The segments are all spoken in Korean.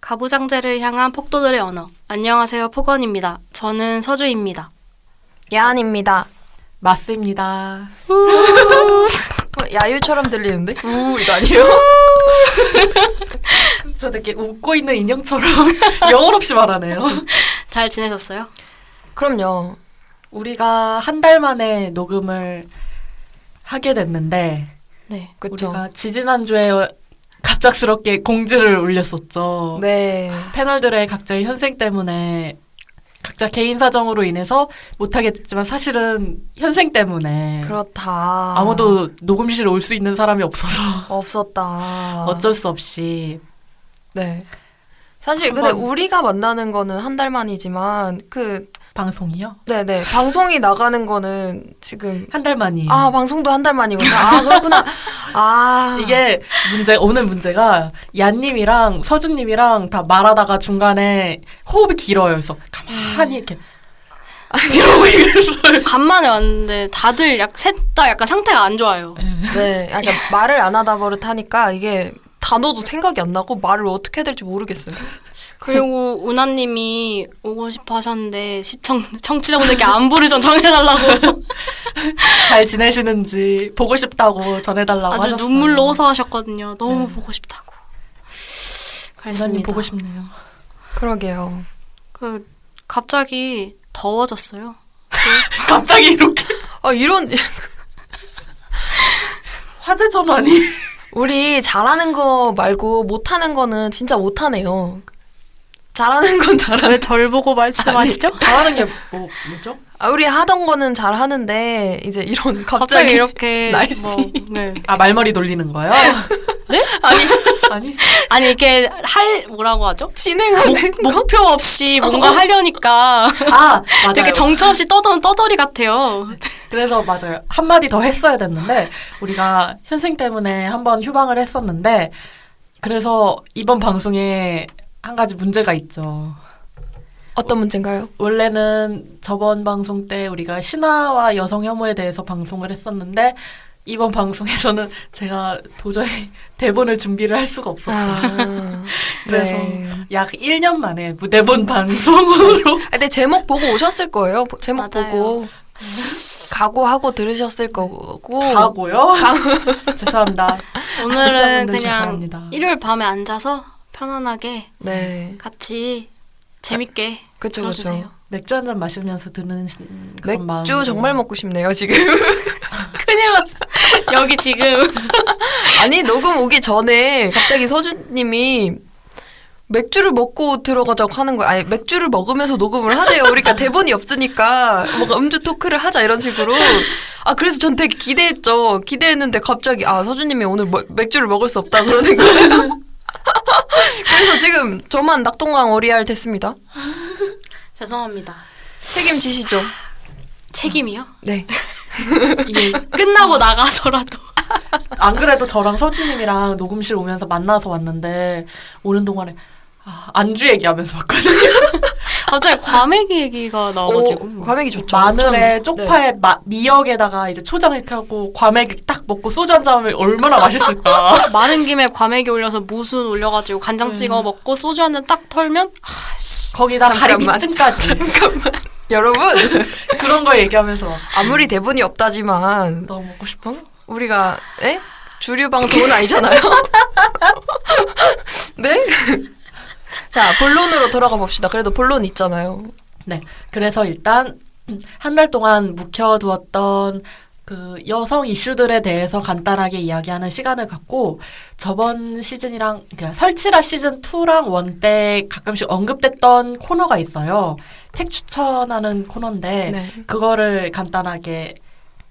가부장제를 향한 폭도들의 언어. 안녕하세요, 폭언입니다. 저는 서주입니다. 야한입니다. 맞습니다. 어, 야유처럼 들리는데? 우 이거 아니에요? 저 되게 웃고 있는 인형처럼 영혼 없이 말하네요. 잘 지내셨어요? 그럼요. 우리가 한 달 만에 녹음을 하게 됐는데 네. 그쵸. 우리가 지지난주에 갑작스럽게 공지를 올렸었죠. 네. 패널들의 각자의 현생 때문에 각자 개인 사정으로 인해서 못하게 됐지만 사실은 현생 때문에 그렇다. 아무도 녹음실에 올 수 있는 사람이 없어서 없었다. 어쩔 수 없이 네. 사실 근데 우리가 만나는 거는 한 달 만이지만 그 방송이요? 네네 방송이 나가는 거는 지금 한 달 만이에요. 아 방송도 한 달 만이구나. 아 그렇구나. 아 이게 문제 오늘 문제가 얀님이랑 서준님이랑 다 말하다가 중간에 호흡이 길어요. 그래서 가만히 이렇게 이러고 있어요. 간만에 왔는데 다들 약 셋 다 약간 상태가 안 좋아요. 네. 약간 말을 안 하다 버릇 하니까 이게 단어도 생각이 안 나고 말을 어떻게 해야 될지 모르겠어요. 그리고 은하님이 오고 싶어 하셨는데 시청 청취자분들께 안부를 좀 전해달라고 잘 지내시는지 보고 싶다고 전해달라고 아주 하셨어요. 눈물로 호소하셨거든요. 너무 네. 보고 싶다고. 은하님 그랬습니다. 보고 싶네요. 그러게요. 그 갑자기 더워졌어요. 갑자기 이렇게 아 이런 화재 전환이 우리 잘하는 거 말고 못하는 거는 진짜 못하네요. 잘하는 건 잘하. 왜절 보고 말씀하시죠? 잘하는 게 뭐, 뭐죠? 아 우리 하던 거는 잘 하는데 이제 이런 갑자기, 갑자기 이렇게 날씨. 뭐, 네. 아 말머리 돌리는 거요? 네? 아니 아니 아니 이렇게 할 뭐라고 하죠? 진행하는 거. 목표 없이 뭔가 하려니까 아 맞아요. 되게 정처 없이 떠도는 떠돌이 같아요. 그래서 맞아요. 한 마디 더 했어야 됐는데, 우리가 현생 때문에 한번 휴방을 했었는데, 그래서 이번 방송에 한 가지 문제가 있죠. 어떤 문제인가요? 원래는 저번 방송 때 우리가 신화와 여성 혐오에 대해서 방송을 했었는데, 이번 방송에서는 제가 도저히 대본을 준비를 할 수가 없었다. 아, 그래서 네. 약 1년 만에 무대본 방송으로 아, 근데 제목 보고 오셨을 거예요. 보- 제목 맞아요. 보고 각오하고 들으셨을 거고. 가고요. 죄송합니다. 오늘은 그냥 죄송합니다. 일요일 밤에 앉아서 편안하게 네. 같이 재밌게 그쵸, 들어주세요. 그쵸. 맥주 한 잔 마시면서 듣는 시- 그런 맥주 마음으로. 정말 먹고 싶네요 지금. 큰일 났어. 여기 지금 아니 녹음 오기 전에 갑자기 서준님이 맥주를 먹고 들어가자고 하는 거야. 아니 맥주를 먹으면서 녹음을 하재요. 우리가 대본이 없으니까 뭔가 음주 토크를 하자 이런 식으로. 아 그래서 전 되게 기대했죠. 기대했는데 갑자기 아 서준님이 오늘 뭐- 맥주를 먹을 수 없다 그러는 거예요. 그래서 지금 저만 낙동강 어리알 됐습니다. 죄송합니다. 책임지시죠. 책임이요? 네. 이게 끝나고 나가서라도 안 그래도 저랑 서준님이랑 녹음실 오면서 만나서 왔는데 오는 동안에 아, 안주 얘기하면서 왔거든요. 갑자기 과메기 얘기가 나와가지고 오, 과메기 좋죠. 마늘에 전- 네. 쪽파에 마- 미역에다가 이제 초장 이렇게 하고 과메기 딱 먹고 소주 한잔 하면 얼마나 맛있을까. 마른 김에 과메기 올려서 무순 올려가지고 간장 찍어 먹고 소주 한 잔 딱 털면 아씨 거기다. 가리비찜까지 잠깐만. 여러분 그런 거 얘기하면서 막 아무리 대본이 없다지만 너무 먹고 싶어서. 우리가 에? 주류 방송은 아니잖아요. 네? 자 본론으로 돌아가 봅시다. 그래도 본론 있잖아요. 네. 그래서 일단 한 달 동안 묵혀두었던 그 여성 이슈들에 대해서 간단하게 이야기하는 시간을 갖고 저번 시즌이랑 그러니까 설치라 시즌 2랑 1 때 가끔씩 언급됐던 코너가 있어요. 책 추천하는 코너인데 네. 그거를 간단하게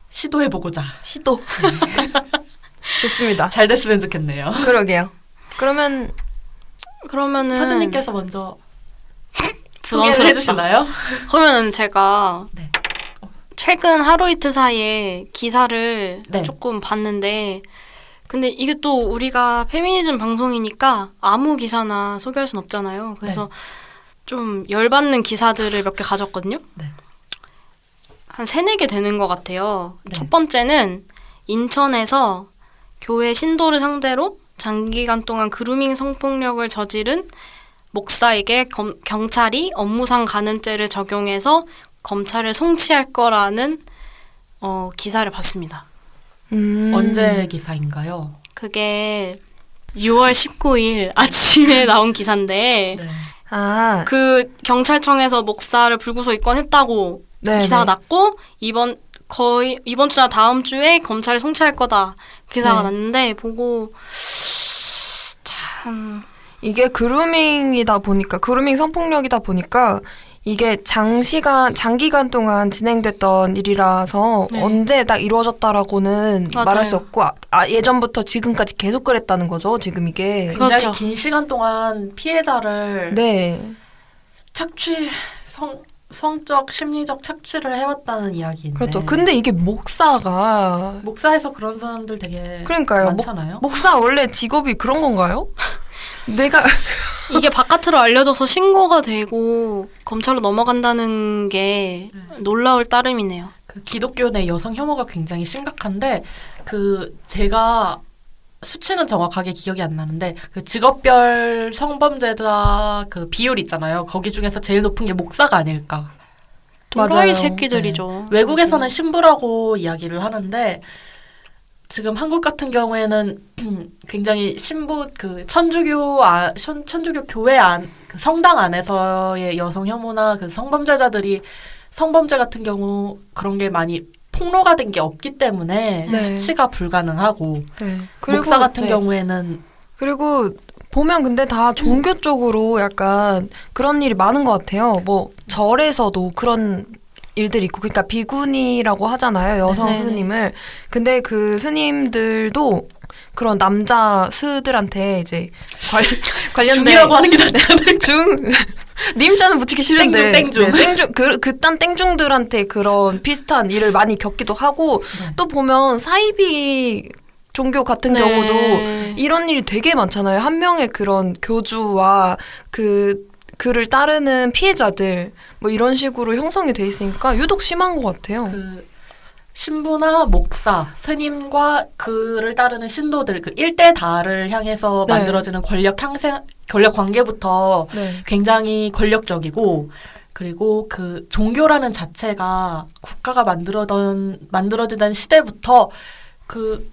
시도해 보고자 시도. 좋습니다. 잘 됐으면 좋겠네요. 그러게요. 그러면 그러면은 서준님께서 먼저 소개를. 해주시나요? 그러면은 제가 네. 최근 하루 이틀 사이에 기사를 네. 조금 봤는데 근데 이게 또 우리가 페미니즘 방송이니까 아무 기사나 소개할 순 없잖아요. 그래서 좀 열받는 기사들을 몇 개 가졌거든요. 네. 한 세네 개 되는 것 같아요. 네. 첫 번째는 인천에서 교회 신도를 상대로 장기간 동안 그루밍 성폭력을 저지른 목사에게 검- 경찰이 업무상 간음죄를 적용해서 검찰을 송치할 거라는 어, 기사를 봤습니다. 음. 언제 기사인가요? 그게 6월 19일 아침에 나온 기사인데 네. 아, 그 경찰청에서 목사를 불구속 입건했다고 네, 기사가 네. 났고 이번 거의 이번 주나 다음 주에 검찰에 송치할 거다 기사가 네. 났는데 보고 참 이게 그루밍이다 보니까 그루밍 성폭력이다 보니까 이게 장시간 장기간 동안 진행됐던 일이라서 네. 언제 딱 이루어졌다라고는 맞아요. 말할 수 없고 아, 아, 예전부터 지금까지 계속 그랬다는 거죠 지금 이게 그- 굉장히 그렇죠. 긴 시간 동안 피해자를 네 착취 성 성적 심리적 착취를 해왔다는 이야기인데 그렇죠 근데 이게 목사가 목사에서 그런 사람들 되게 그러니까요 목, 많잖아요. 목사 원래 직업이 그런 건가요? 내가 이게 바깥으로 알려져서 신고가 되고 검찰로 넘어간다는 게 놀라울 따름이네요. 그 기독교 내 여성 혐오가 굉장히 심각한데 그 제가 수치는 정확하게 기억이 안 나는데 그 직업별 성범죄자 그 비율 있잖아요. 거기 중에서 제일 높은 게 목사가 아닐까. 맞아요. 새끼들이죠. 외국에서는 신부라고 이야기를 하는데 지금 한국 같은 경우에는 굉장히 신부 그 천주교 아, 천, 천주교 교회 안 그 성당 안에서의 여성 혐오나 그 성범죄자들이 성범죄 같은 경우 그런 게 많이 폭로가 된 게 없기 때문에 네. 수치가 불가능하고 네. 목사 같은 네. 경우에는 그리고 보면 근데 다 종교 쪽으로 약간 그런 일이 많은 것 같아요. 뭐 절에서도 그런 일들이 있고, 그러니까 비구니라고 하잖아요 여성 네네. 스님을. 근데 그 스님들도 그런 남자 스들한테 이제 관, 관련된 중이라고 하는 게 낫잖아요. 중 님자는 붙이기 싫은데 땡중, 땡중. 네, 땡중 그 그딴 땡중들한테 그런 비슷한 일을 많이 겪기도 하고 네. 또 보면 사이비 종교 같은 네. 경우도 이런 일이 되게 많잖아요. 한 명의 그런 교주와 그 그를 따르는 피해자들 뭐 이런 식으로 형성이 돼 있으니까 유독 심한 것 같아요. 그 신부나 목사, 스님과 그를 따르는 신도들 그 일대 다를 향해서 네. 만들어지는 권력 향생 권력 관계부터 네. 굉장히 권력적이고 그리고 그 종교라는 자체가 국가가 만들어던 만들어지던 시대부터 그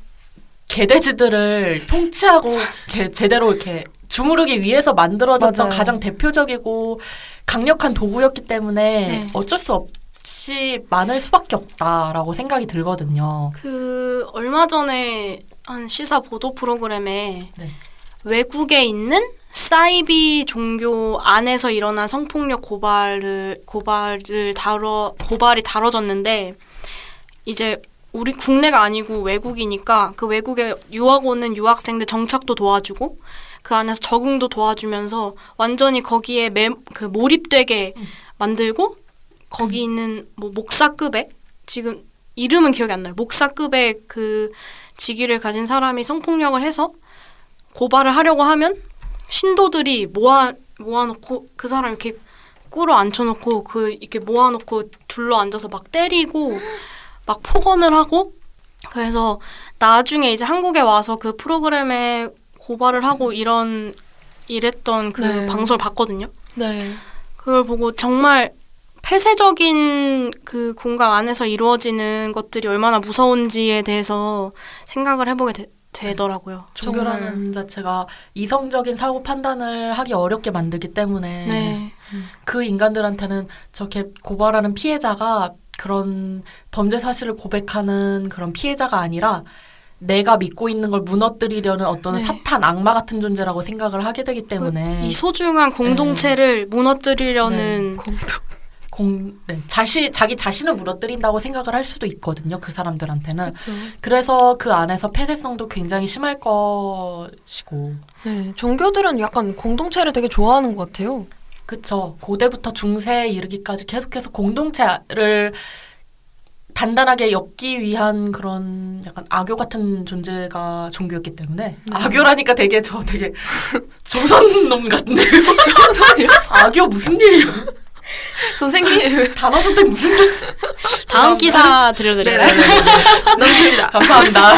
개돼지들을 통치하고 이렇게 제대로 이렇게 주무르기 위해서 만들어졌던 맞아요. 가장 대표적이고 강력한 도구였기 때문에 네. 어쩔 수 없 이 많을 수밖에 없다라고 생각이 들거든요. 그 얼마 전에 한 시사 보도 프로그램에 네. 외국에 있는 사이비 종교 안에서 일어난 성폭력 고발을 고발을 다뤄 고발이 다뤄졌는데 이제 우리 국내가 아니고 외국이니까 그 외국에 유학 오는 유학생들 정착도 도와주고 그 안에서 적응도 도와주면서 완전히 거기에 매, 그 몰입되게 만들고 거기 있는 뭐 목사급의 지금 이름은 기억이 안 나요. 목사급의 그 직위를 가진 사람이 성폭력을 해서 고발을 하려고 하면 신도들이 모아 모아놓고 그 사람 이렇게 꿇어 앉혀놓고 그 이렇게 모아놓고 둘러 앉아서 막 때리고 막 폭언을 하고 그래서 나중에 이제 한국에 와서 그 프로그램에 고발을 하고 이런 이랬던 그 네. 방송을 봤거든요. 네. 그걸 보고 정말 폐쇄적인 그 공간 안에서 이루어지는 것들이 얼마나 무서운지에 대해서 생각을 해보게 되, 되더라고요. 종교라는 자체가 이성적인 사고 판단을 하기 어렵게 만들기 때문에 네. 그 인간들한테는 저렇게 고발하는 피해자가 그런 범죄 사실을 고백하는 그런 피해자가 아니라 내가 믿고 있는 걸 무너뜨리려는 어떤 네. 사탄 악마 같은 존재라고 생각을 하게 되기 때문에 이 소중한 공동체를 무너뜨리려는 공동. 공, 네, 자시, 자기 자신을 무너뜨린다고 생각을 할 수도 있거든요. 그 사람들한테는. 그렇죠. 그래서 그 안에서 폐쇄성도 굉장히 심할 것이고. 네. 종교들은 약간 공동체를 되게 좋아하는 것 같아요. 그쵸. 고대부터 중세에 이르기까지 계속해서 공동체를 단단하게 엮기 위한 그런 약간 악교 같은 존재가 종교였기 때문에 악교라니까 되게 저 되게 조선 놈 같네요. 조선이요? 악교 무슨 일이야? 선생님. 단어 선택 무슨 다음 기사 들려드려요. 넘깁시다. 감사합니다.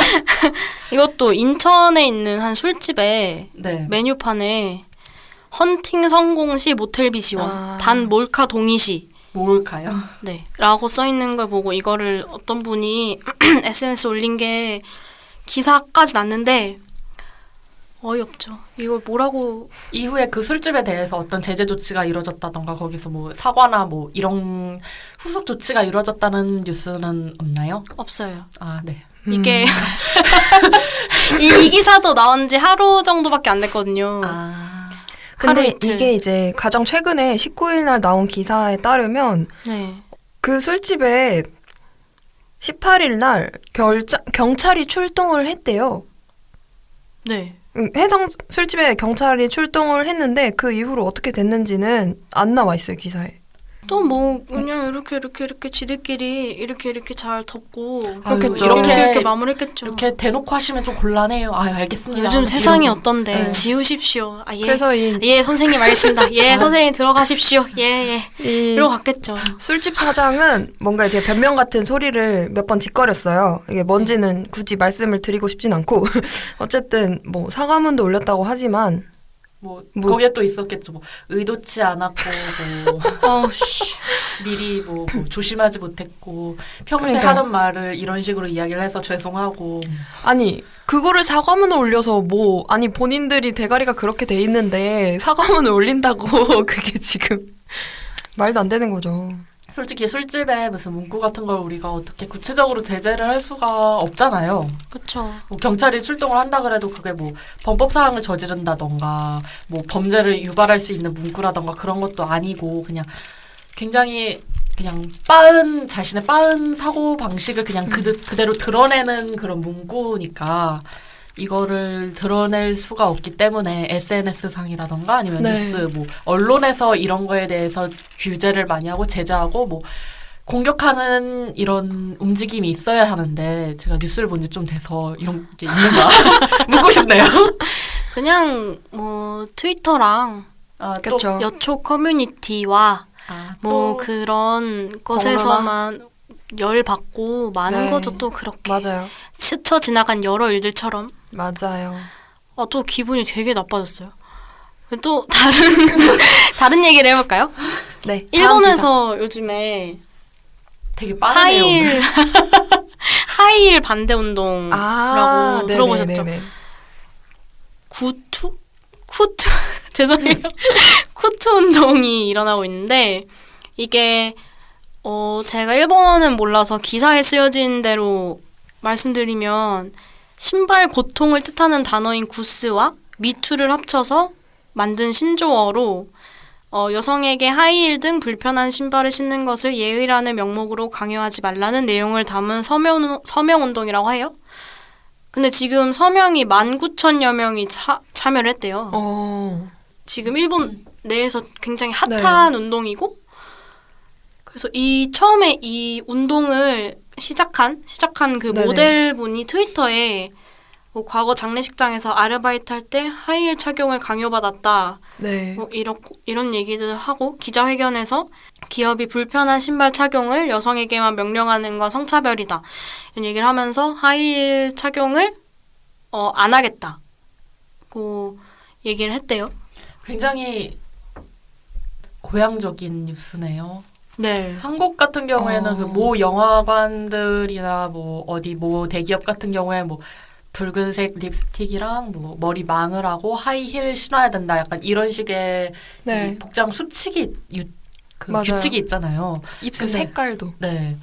이것도 인천에 있는 한 술집에 네. 메뉴판에 헌팅 성공 시 모텔비 지원, 아. 단 몰카 동의 시, 뭘까요? 네, 라고 써 있는 걸 보고 이거를 어떤 분이 SNS 올린 게 기사까지 났는데 어이없죠. 이걸 뭐라고 이후에 그 술집에 대해서 어떤 제재 조치가 이루어졌다던가 거기서 뭐 사과나 뭐 이런 후속 조치가 이루어졌다는 뉴스는 없나요? 없어요. 아, 네. 이게 이, 이 기사도 나온 지 하루 정도밖에 안 됐거든요. 아, 하루 근데. 이게 이제 가장 최근에 19일 날 나온 기사에 따르면 네. 그 술집에 18일 날 결자, 경찰이 출동을 했대요. 네. 음, 해당 술집에 경찰이 출동을 했는데 그 이후로 어떻게 됐는지는 안 나와 있어요 기사에. 또 뭐 그냥 이렇게 이렇게 이렇게 지들끼리 이렇게 이렇게 잘 덮고 그렇겠죠. 이렇게 이렇게 이렇게 마무리했겠죠. 이렇게 대놓고 하시면 좀 곤란해요. 아, 알겠습니다. 요즘 세상이 이러고. 어떤데 네. 지우십시오. 아, 예. 그래서 이, 예, 선생님 알겠습니다. 예, 선생님 들어가십시오. 예, 예. 이 이러고 갔겠죠. 술집 사장은 뭔가 이제 변명 같은 소리를 몇 번 짓거렸어요. 이게 뭔지는 굳이 말씀을 드리고 싶진 않고 어쨌든 뭐 사과문도 올렸다고 하지만 뭐, 뭐- 거기에 또 있었겠죠. 뭐 의도치 않았고 뭐. 미리 뭐, 뭐 조심하지 못했고 평소에 그러니까요. 하던 말을 이런 식으로 이야기를 해서 죄송하고 아니 그거를 사과문을 올려서 뭐 아니 본인들이 대가리가 그렇게 돼 있는데 사과문을 올린다고 그게 지금 말도 안 되는 거죠. 솔직히 술집에 무슨 문구 같은 걸 우리가 어떻게 구체적으로 제재를 할 수가 없잖아요. 그쵸. 뭐 경찰이 출동을 한다 그래도 그게 뭐 범법 사항을 저지른다던가 뭐 범죄를 유발할 수 있는 문구라던가 그런 것도 아니고 그냥 굉장히 그냥 빠은 자신의 빠은 사고 방식을 그냥 그, 그대로 드러내는 그런 문구니까 이거를 드러낼 수가 없기 때문에 SNS 상이라던가 아니면 네. 뉴스 뭐 언론에서 이런 거에 대해서 규제를 많이 하고 제재하고 뭐 공격하는 이런 움직임이 있어야 하는데 제가 뉴스를 본 지 좀 돼서 이런 게 있는가 묻고 싶네요. 그냥 뭐 트위터랑 아, 또, 그쵸. 여초 커뮤니티와 아, 뭐또 그런 것에서만 열 받고 많은 네. 거죠 또 그렇게 맞아요. 스쳐 지나간 여러 일들처럼 맞아요. 아, 또 기분이 되게 나빠졌어요. 또 다른 다른 얘기를 해볼까요? 네. 일본에서 요즘에 되게 빠르네요. 하이힐 하이힐 반대 운동이라고 아, 들어보셨죠? 네네네네. 구투? 쿠투? 죄송해요. 쿠투 운동이 일어나고 있는데 이게 어 제가 일본은 몰라서 기사에 쓰여진 대로 말씀드리면 신발 고통을 뜻하는 단어인 구스와 미투를 합쳐서 만든 신조어로 어, 여성에게 하이힐 등 불편한 신발을 신는 것을 예의라는 명목으로 강요하지 말라는 내용을 담은 서명, 서명 운동이라고 해요. 근데 지금 서명이 19,000여 명이 차, 참여를 했대요. 어. 지금 일본 내에서 굉장히 핫한 운동이고 그래서 이 처음에 이 운동을 시작한 시작한 그 네네. 모델분이 트위터에 뭐 과거 장례식장에서 아르바이트 할 때 하이힐 착용을 강요받았다. 네. 뭐 이런 이런 얘기들 하고 기자회견에서 기업이 불편한 신발 착용을 여성에게만 명령하는 건 성차별이다. 이런 얘기를 하면서 하이힐 착용을 어, 안 하겠다고 얘기를 했대요. 굉장히 고향적인 뉴스네요. 네. 한국 같은 경우에는 어. 그모 영화관들이나 뭐 어디 모 대기업 같은 경우에 뭐 붉은색 립스틱이랑 뭐 머리 망을 하고 하이힐 신어야 된다. 약간 이런 식의 네. 이 복장 수칙이 유, 그 맞아요. 규칙이 있잖아요. 입술 근데- 색깔도. 네.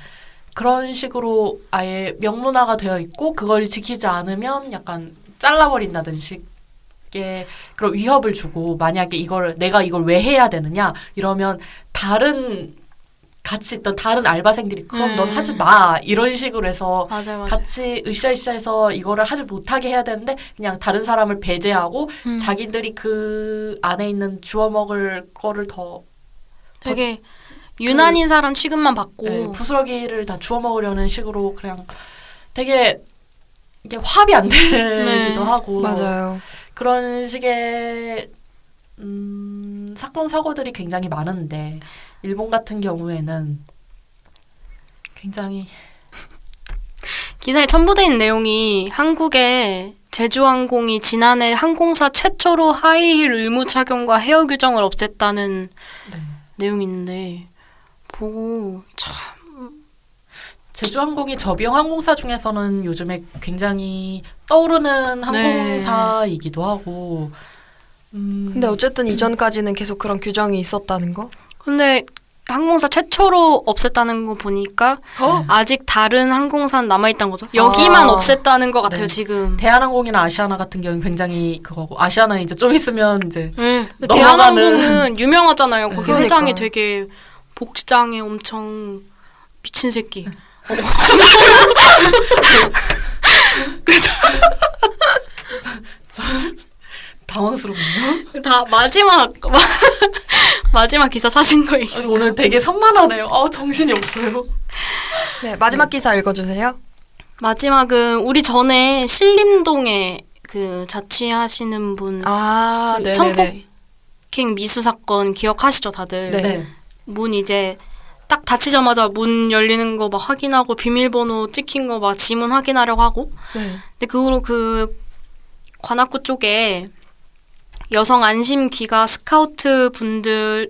그런 식으로 아예 명문화가 되어 있고 그걸 지키지 않으면 약간 잘라버린다든 식의 그런 위협을 주고 만약에 이걸 내가 이걸 왜 해야 되느냐 이러면 다른 같이 있던 다른 알바생들이 그럼 넌 음. 하지 마 이런 식으로 해서 맞아요, 맞아요. 같이 으쌰으쌰해서 이거를 하지 못하게 해야 되는데 그냥 다른 사람을 배제하고 음. 자기들이 그 안에 있는 주워 먹을 거를 더 되게 유난인 사람 취급만 받고 네, 부스러기를 다 주워 먹으려는 식으로 그냥 되게 이게 합이 안 되기도 네. 하고 맞아요. 그런 식의 음, 사건 사고들이 굉장히 많은데 일본 같은 경우에는 굉장히 기사에 첨부돼 있는 내용이 한국에 제주항공이 지난해 항공사 최초로 하이힐 의무 착용과 헤어 규정을 없앴다는 네. 내용이 있는데 보고 참 제주항공이 저비용 항공사 중에서는 요즘에 굉장히 떠오르는 항공사이기도 하고 음, 근데 어쨌든 이전까지는 계속 그런 규정이 있었다는 거? 근데 항공사 최초로 없앴다는 거 보니까 어? 아직 다른 항공사는 남아있다는 거죠. 여기만 아. 없앴다는 것 같아요, 네. 지금. 대한항공이나 아시아나 같은 경우는 굉장히 그거고 아시아나는 이제 좀 있으면 이제 네. 대한항공은 유명하잖아요. 거기 그러니까. 회장이 되게 복장에 엄청 미친 새끼. 당황스럽네요. 다 마지막 마지막 기사 사진 거 얘기. 오늘 되게 산만하네요. 아 정신이 없어요. 네, 마지막 기사 읽어주세요. 마지막은 우리 전에 신림동에 그 자취하시는 분 아, 그 네네네. 성폭- 킹 미수 사건 기억하시죠, 다들? 네. 문 이제 딱 닫히자마자 문 열리는 거 막 확인하고 비밀번호 찍힌 거 막 지문 확인하려고 하고. 네. 근데 그 후로 그 관악구 쪽에 여성 안심 기가 스카우트 분들을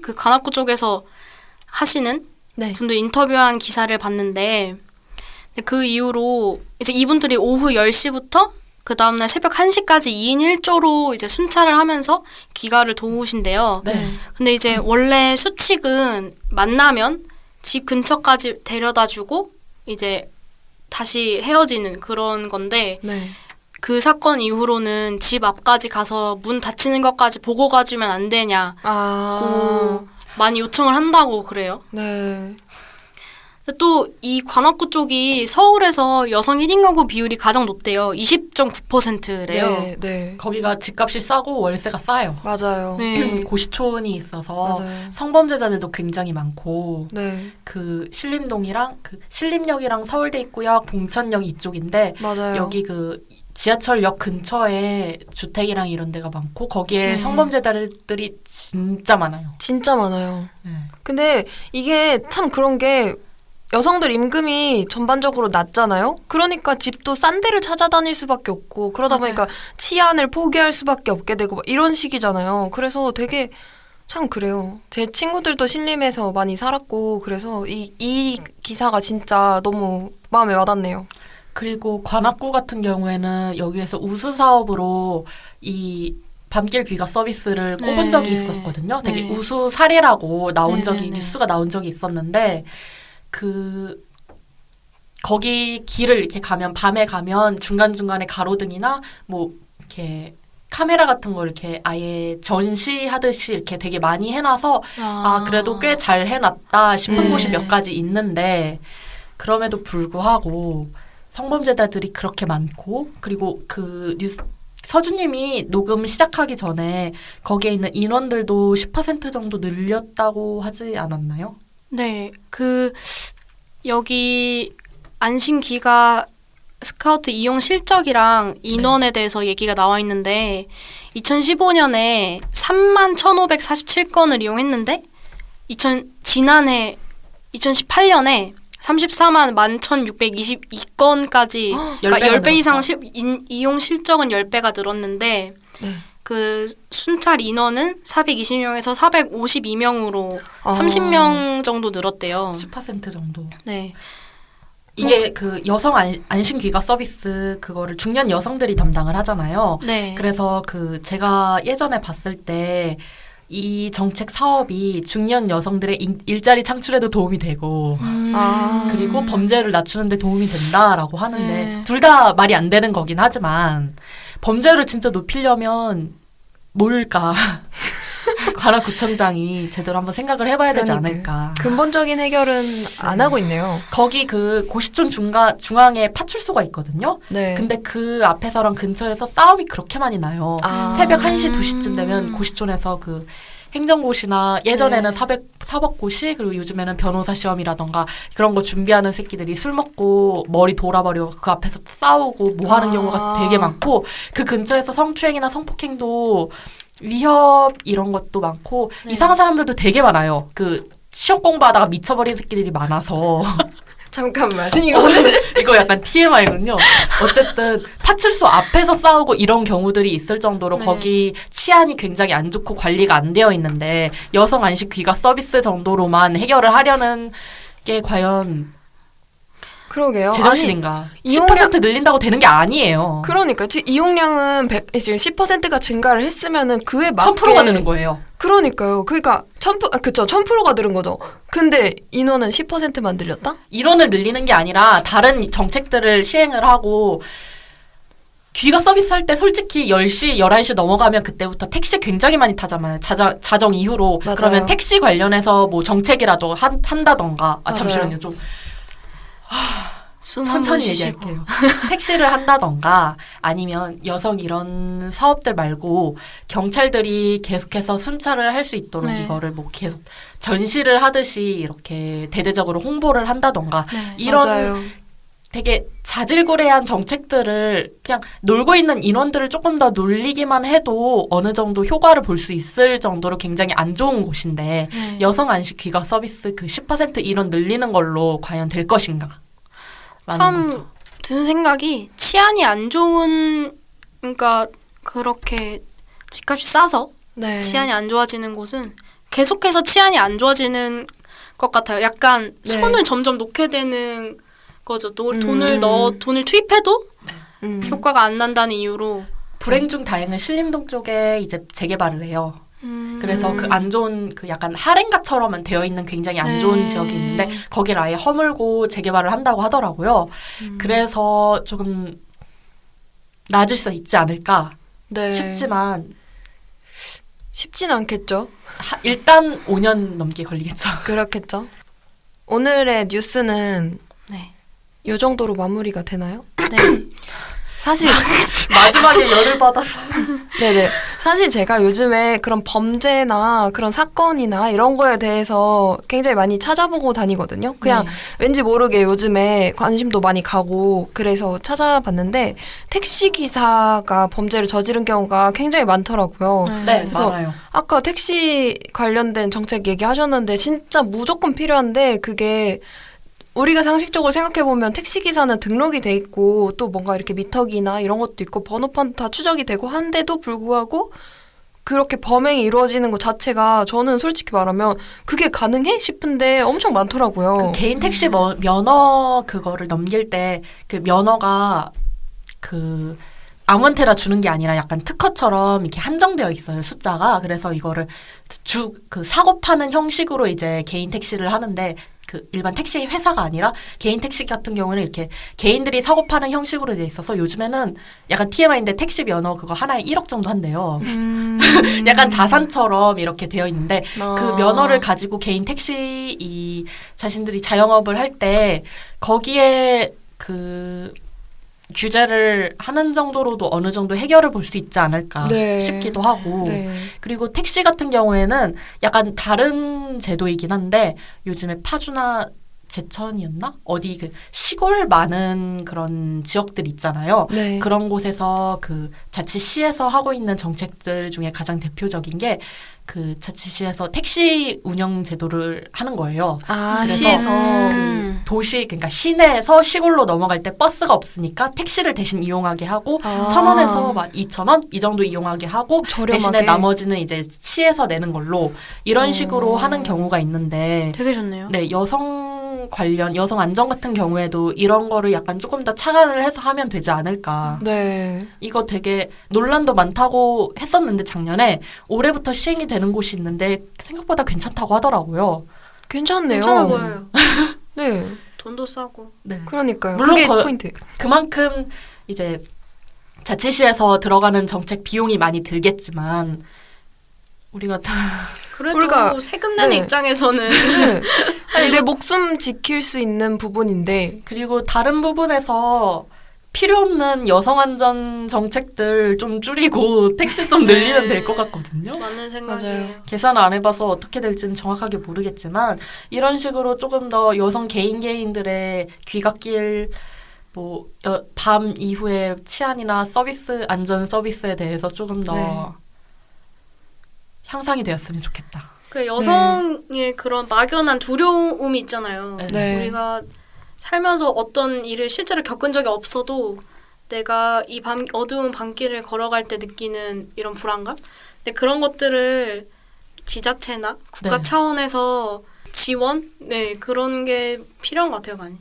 그 관악구 쪽에서 하시는 네. 분들 인터뷰한 기사를 봤는데 그 이후로 이제 이분들이 오후 10시부터 그 다음날 새벽 1시까지 2인 1조로 이제 순찰을 하면서 귀가를 도우신대요. 네. 근데 이제 원래 수칙은 만나면 집 근처까지 데려다 주고 이제 다시 헤어지는 그런 건데 네. 그 사건 이후로는 집 앞까지 가서 문 닫히는 것까지 보고 가주면 안 되냐고 아, 많이 요청을 한다고 그래요. 네. 또 이 관악구 쪽이 서울에서 여성 1인 가구 비율이 가장 높대요. 20.9%래요. 네, 네. 거기가 집값이 싸고 월세가 싸요. 맞아요. 네. 고시촌이 있어서 맞아요. 성범죄자들도 굉장히 많고 네, 그 신림동이랑 그 신림역이랑 서울대 입구역 봉천역 이쪽인데 맞아요. 여기 그 지하철역 근처에 주택이랑 이런 데가 많고 거기에 네. 성범죄자들이 진짜 많아요. 진짜 많아요. 네. 근데 이게 참 그런 게 여성들 임금이 전반적으로 낮잖아요. 그러니까 집도 싼 데를 찾아다닐 수밖에 없고 그러다 맞아요. 보니까 치안을 포기할 수밖에 없게 되고 막 이런 식이잖아요. 그래서 되게 참 그래요. 제 친구들도 신림에서 많이 살았고 그래서 이, 이 기사가 진짜 너무 마음에 와닿네요. 그리고 관악구 같은 경우에는 여기에서 우수 사업으로 이 밤길 귀가 서비스를 꼽은 네. 적이 있었거든요. 되게 네. 우수 사례라고 나온 네, 적이 네, 네. 뉴스가 나온 적이 있었는데 그 거기 길을 이렇게 가면 밤에 가면 중간 중간에 가로등이나 뭐 이렇게 카메라 같은 걸 이렇게 아예 전시하듯이 이렇게 되게 많이 해놔서 아, 그래도 꽤 잘 해놨다 싶은 네. 곳이 몇 가지 있는데, 그럼에도 불구하고 성범죄자들이 그렇게 많고, 그리고 그 뉴스, 서주님이 녹음 시작하기 전에 거기에 있는 인원들도 10% 정도 늘렸다고 하지 않았나요? 네, 그 여기 안심기가 스카우트 이용 실적이랑 인원에 대해서 얘기가 나와 있는데 2015년에 3만 1,547건을 이용했는데 2000 지난해 2018년에 34만 11,622건까지 그러니까 10배가 10배 이상. 시, 인, 이용 실적은 10배가 늘었는데 네. 그 순찰 인원은 420명에서 452명으로 아. 30명 정도 늘었대요. 10% 정도. 네. 이게 그 여성 안, 안심 귀가 서비스 그거를 중년 여성들이 담당을 하잖아요. 네. 그래서 그 제가 예전에 봤을 때 이 정책 사업이 중년 여성들의 인- 일자리 창출에도 도움이 되고 음. 아. 그리고 범죄를 낮추는데 도움이 된다라고 하는데 네. 둘다 말이 안 되는 거긴 하지만 범죄를 진짜 높이려면 뭘까? 관악구청장이 제대로 한번 생각을 해봐야 되지. 않을까. 근본적인 해결은 안 하고 있네요. 거기 그 고시촌 중간 중앙에 파출소가 있거든요. 네. 근데 그 앞에서랑 근처에서 싸움이 그렇게 많이 나요. 아. 새벽 1시, 2시쯤 되면 고시촌에서 그 행정고시나 예전에는 네. 사백, 사법고시 그리고 요즘에는 변호사 시험이라던가 그런 거 준비하는 새끼들이 술 먹고 머리 돌아버리고 그 앞에서 싸우고 뭐 하는 아. 경우가 되게 많고 그 근처에서 성추행이나 성폭행도 위협 이런 것도 많고 네. 이상한 사람들도 되게 많아요. 그 시험 공부하다가 미쳐버린 새끼들이 많아서 잠깐만. 이거는 이거 약간 TMI군요. 어쨌든 파출소 앞에서 싸우고 이런 경우들이 있을 정도로 네. 거기 치안이 굉장히 안 좋고 관리가 안 되어 있는데 여성 안식 귀가 서비스 정도로만 해결을 하려는 게 과연 그러게요. 제정신인가? 이용량- 10% 늘린다고 되는 게 아니에요. 그러니까 지금 이용량은 100, 지금 10%가 증가를 했으면은 그에 맞게 1000%가 느는 거예요. 그러니까요. 그러니까 1000% 아, 그쵸 1000%가 늘은 거죠. 근데 인원은 10%만 늘렸다? 인원을 늘리는 게 아니라 다른 정책들을 시행을 하고 귀가 서비스 할 때 솔직히 10시, 11시 넘어가면 그때부터 택시 굉장히 많이 타잖아요. 자정, 자정 이후로. 맞아요. 그러면 택시 관련해서 뭐 정책이라도 한, 한다던가. 아. 잠시만요. 좀숨한번 천천히. 얘기할게요. 택시를 한다던가 아니면 여성 이런 사업들 말고 경찰들이 계속해서 순찰을 할 수 있도록 네. 이거를 뭐 계속 전시를 하듯이 이렇게 대대적으로 홍보를 한다던가 네. 이런 맞아요. 되게 자질구레한 정책들을 그냥 놀고 있는 인원들을 조금 더 놀리기만 해도 어느 정도 효과를 볼 수 있을 정도로 굉장히 안 좋은 곳인데 네. 여성 안식 귀가 서비스 그 10% 인원 늘리는 걸로 과연 될 것인가? 참 거죠. 드는 생각이 치안이 안 좋은 그러니까 그렇게 집값이 싸서 네. 치안이 안 좋아지는 곳은 계속해서 치안이 안 좋아지는 것 같아요. 약간 네. 손을 점점 놓게 되는 거죠. 또 음. 돈을 넣어 돈을 투입해도 음. 효과가 안 난다는 이유로. 불행 중 다행은 신림동 쪽에 이제 재개발을 해요. 음. 그래서 그 안 좋은 그 약간 할인가처럼 되어 있는 굉장히 안 좋은 네. 지역이 있는데 거기를 아예 허물고 재개발을 한다고 하더라고요. 음. 그래서 조금 나아질 수 있지 않을까 네. 싶지만 쉽진 않겠죠. 하- 일단 5년 넘게 걸리겠죠. 그렇겠죠. 오늘의 뉴스는 네. 요 정도로 마무리가 되나요? 네. 사실 마지막에 열을 받아서 네네. 사실 제가 요즘에 그런 범죄나 그런 사건이나 이런 거에 대해서 굉장히 많이 찾아보고 다니거든요. 그냥 네. 왠지 모르게 요즘에 관심도 많이 가고 그래서 찾아봤는데 택시 기사가 범죄를 저지른 경우가 굉장히 많더라고요. 네 그래서 많아요. 아까 택시 관련된 정책 얘기하셨는데 진짜 무조건 필요한데 그게 우리가 상식적으로 생각해 보면 택시 기사는 등록이 돼 있고 또 뭔가 이렇게 미터기나 이런 것도 있고 번호판 다 추적이 되고 한데도 불구하고 그렇게 범행이 이루어지는 것 자체가 저는 솔직히 말하면 그게 가능해 싶은데 엄청 많더라고요. 그 개인 택시 뭐, 면허 그거를 넘길 때 그 면허가 그 아무한테나 주는 게 아니라 약간 특허처럼 이렇게 한정되어 있어요 숫자가 그래서 이거를 주 그 사고 파는 형식으로 이제 개인 택시를 하는데 그 일반 택시 회사가 아니라 개인 택시 같은 경우는 이렇게 개인들이 사고 파는 형식으로 돼 있어서 요즘에는 약간 TMI인데 택시 면허 그거 하나에 1억 정도 한대요. 음. 약간 자산처럼 이렇게 되어 있는데 아. 그 면허를 가지고 개인 택시 이 자신들이 자영업을 할 때 거기에 그 규제를 하는 정도로도 어느 정도 해결을 볼 수 있지 않을까 네. 싶기도 하고 네. 그리고 택시 같은 경우에는 약간 다른 제도이긴 한데 요즘에 파주나 제천이었나 어디 그 시골 많은 그런 지역들 있잖아요. 네. 그런 곳에서 그 자치시에서 하고 있는 정책들 중에 가장 대표적인 게 그 자치시에서 택시 운영 제도를 하는 거예요. 아, 그래서 시에서 음. 도시 그러니까 시내에서 시골로 넘어갈 때 버스가 없으니까 택시를 대신 이용하게 하고 아. 천 원에서 막 이천 원 이 정도 이용하게 하고 저렴하게. 대신에 나머지는 이제 시에서 내는 걸로 이런 어. 식으로 하는 경우가 있는데 되게 좋네요. 네 여성 관련 여성 안전 같은 경우에도 이런 거를 약간 조금 더 차관을 해서 하면 되지 않을까 네. 이거 되게 논란도 많다고 했었는데 작년에 올해부터 시행이 되는 곳이 있는데 생각보다 괜찮다고 하더라고요. 괜찮네요. 괜찮아 보여요. 네. 돈도 싸고. 네. 그러니까요. 물론 그게 거- 포인트. 그만큼 이제 자치시에서 들어가는 정책 비용이 많이 들겠지만 우리가 다 그래도 우리가- 세금 내는 네. 입장에서는 네. 아니, 내 목숨 지킬 수 있는 부분인데 그리고 다른 부분에서 필요 없는 여성 안전 정책들 좀 줄이고 택시 좀 늘리면 네. 될것 같거든요. 맞는 생각이에요. 계산을 안 해봐서 어떻게 될지는 정확하게 모르겠지만 이런 식으로 조금 더 여성 개인 개인들의 귀갓길 뭐밤 이후에 치안이나 서비스 안전 서비스에 대해서 조금 더 네. 향상이 되었으면 좋겠다. 그 여성의 그런 막연한 두려움이 있잖아요. 네. 우리가 살면서 어떤 일을 실제로 겪은 적이 없어도 내가 이 밤, 어두운 밤길을 걸어갈 때 느끼는 이런 불안감? 근데 그런 것들을 지자체나 국가 네. 차원에서 지원? 네, 그런 게 필요한 것 같아요, 많이.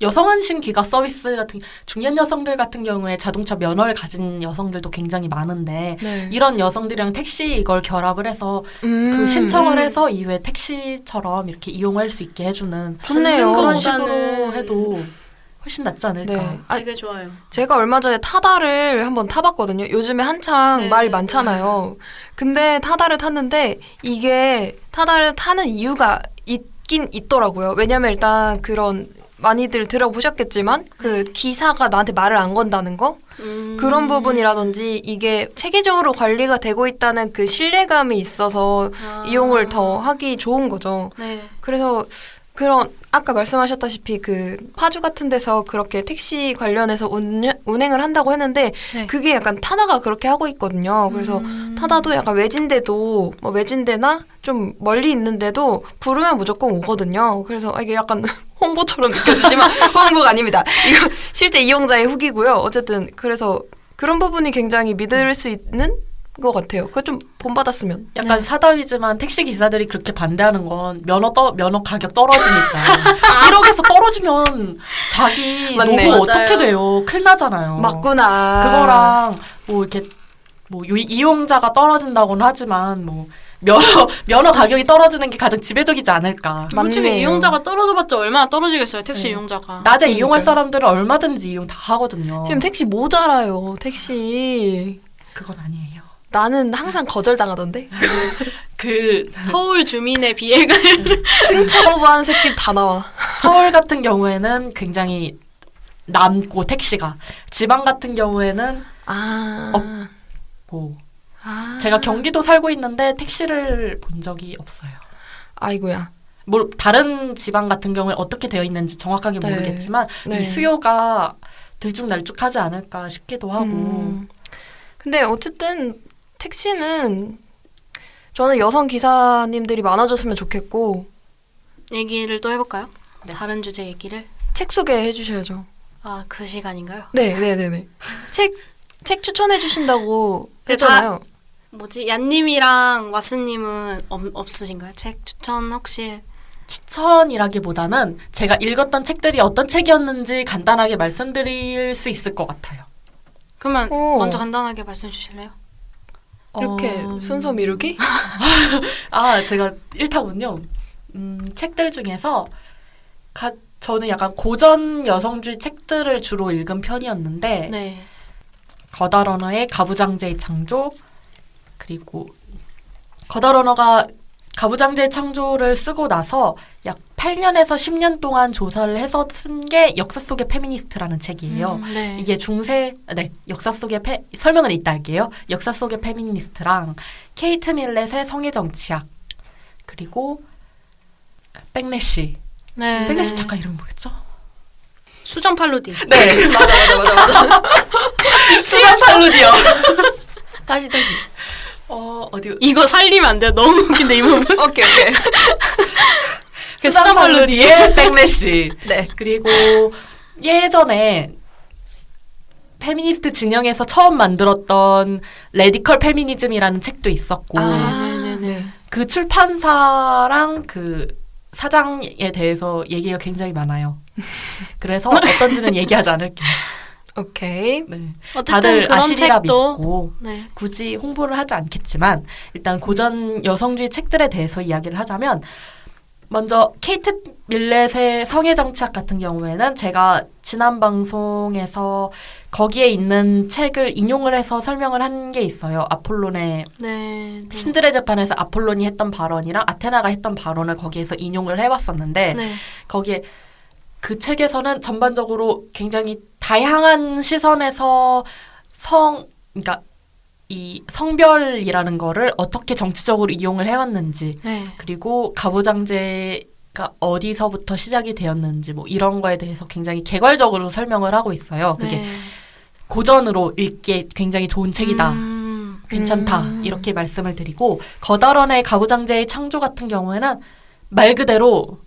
여성 안심 기가 서비스 같은 중년 여성들 같은 경우에 자동차 면허를 가진 여성들도 굉장히 많은데 네. 이런 여성들이랑 택시 이걸 결합을 해서 음. 그 신청을 해서 이후에 택시처럼 이렇게 이용할 수 있게 해주는 좋네요. 그런 식으로 해도 훨씬 낫지 않을까. 네. 아, 되게 좋아요. 제가 얼마 전에 타다를 한번 타봤거든요. 요즘에 한창 네. 말이 많잖아요. 근데 타다를 탔는데 이게 타다를 타는 이유가 있긴 있더라고요. 왜냐면 일단 그런 많이들 들어보셨겠지만 그 기사가 나한테 말을 안 건다는 거 음. 그런 부분이라든지 이게 체계적으로 관리가 되고 있다는 그 신뢰감이 있어서 아. 이용을 더 하기 좋은 거죠. 네. 그래서 그런 아까 말씀하셨다시피 그 파주 같은 데서 그렇게 택시 관련해서 운행, 운행을 한다고 했는데 네. 그게 약간 타다가 그렇게 하고 있거든요. 그래서 음. 타다도 약간 외진데도 뭐 외진데나 좀 멀리 있는데도 부르면 무조건 오거든요. 그래서 아, 이게 약간 홍보처럼 느껴지지만 홍보가 아닙니다. 이거 실제 이용자의 후기고요. 어쨌든 그래서 그런 부분이 굉장히 믿을 수 있는 것 같아요. 그거 좀 본받았으면. 약간 사다위지만 택시 기사들이 그렇게 반대하는 건 면허 떠 면허 가격 떨어지니까 1억에서 떨어지면 자기 맞네. 노후 맞아요. 어떻게 돼요? 큰일 나잖아요. 맞구나. 그거랑 뭐 이렇게 뭐 요- 이용자가 떨어진다고는 하지만 뭐 면허 면허 가격이 떨어지는 게 가장 지배적이지 않을까. 솔직히 맞네요. 이용자가 떨어져봤자 얼마나 떨어지겠어요, 택시 네. 이용자가. 낮에 이용할 그러니까요. 사람들은 얼마든지 이용 다 하거든요. 지금 택시 모자라요. 택시. 그건 아니에요. 나는 항상 거절당하던데. 그 서울 주민의 비애가 승차 거부하는 새끼 다 나와. 서울 같은 경우에는 굉장히 남고 택시가 지방 같은 경우에는 아. 고 아. 제가 경기도 살고 있는데 택시를 본 적이 없어요. 아이고야. 뭐 다른 지방 같은 경우에 어떻게 되어 있는지 정확하게 네. 모르겠지만 네. 이 수요가 들쭉날쭉하지 않을까 싶기도 하고 음. 근데 어쨌든 택시는 저는 여성 기사님들이 많아졌으면 좋겠고 얘기를 또 해볼까요? 네. 다른 주제 얘기를. 책 소개해 주셔야죠. 아, 그 시간인가요? 네, 네, 네, 네. 책, 책 추천해 주신다고 네, 했잖아요. 뭐지? 얀님이랑 왓스님은 없, 없으신가요? 책 추천 혹시? 추천이라기보다는 제가 읽었던 책들이 어떤 책이었는지 간단하게 말씀드릴 수 있을 것 같아요. 그러면 오. 먼저 간단하게 말씀해 주실래요? 이렇게 어, 순서 미루기? 아, 제가 일타군요. 음, 책들 중에서 가, 저는 약간 고전 여성주의 책들을 주로 읽은 편이었는데 네. 거다 러너의 가부장제의 창조 그리고 거다 러너가 가부장제의 창조를 쓰고 나서 약 8년에서 10년 동안 조사를 해서 쓴 게 역사 속의 페미니스트라는 책이에요. 음, 네. 이게 중세 네 역사 속의 페, 설명은 이따 할게요. 역사 속의 페미니스트랑 케이트 밀렛의 성의 정치학 그리고 백래시 네. 백래시 네. 작가 이름 뭐였죠? 수정 팔로디. 네 맞아, 맞아, 맞아, 맞아. 수잔 팔루디요. 다시, 다시. 어 어디 이거 살리면 안 돼요. 너무 웃긴데 이 부분. 오케이, 오케이. 그 수잔 수정 팔로디. 팔루디의 백래시 네. 그리고 예전에 페미니스트 진영에서 처음 만들었던 radical 페미니즘이라는 책도 있었고 아, 네네네. 그 출판사랑 그 사장에 대해서 얘기가 굉장히 많아요. 그래서 어떤지는 얘기하지 않을게요. 오케이. 네. 어쨌든 다들 그런 아시리라 책도 믿고 네. 굳이 홍보를 하지 않겠지만 일단 고전 여성주의 책들에 대해서 이야기를 하자면 먼저 케이트 밀렛의 성의 정치학 같은 경우에는 제가 지난 방송에서 거기에 있는 책을 인용을 해서 설명을 한 게 있어요. 아폴론의 네. 네. 신들의 재판에서 아폴론이 했던 발언이랑 아테나가 했던 발언을 거기에서 인용을 해봤었는데 네. 거기에 그 책에서는 전반적으로 굉장히 다양한 시선에서 성, 그러니까 이 성별이라는 거를 어떻게 정치적으로 이용을 해왔는지 네. 그리고 가부장제가 어디서부터 시작이 되었는지 뭐 이런 거에 대해서 굉장히 개괄적으로 설명을 하고 있어요. 그게 네. 고전으로 읽기에 굉장히 좋은 책이다. 음, 괜찮다 음. 이렇게 말씀을 드리고 거다런의 가부장제의 창조 같은 경우에는 말 그대로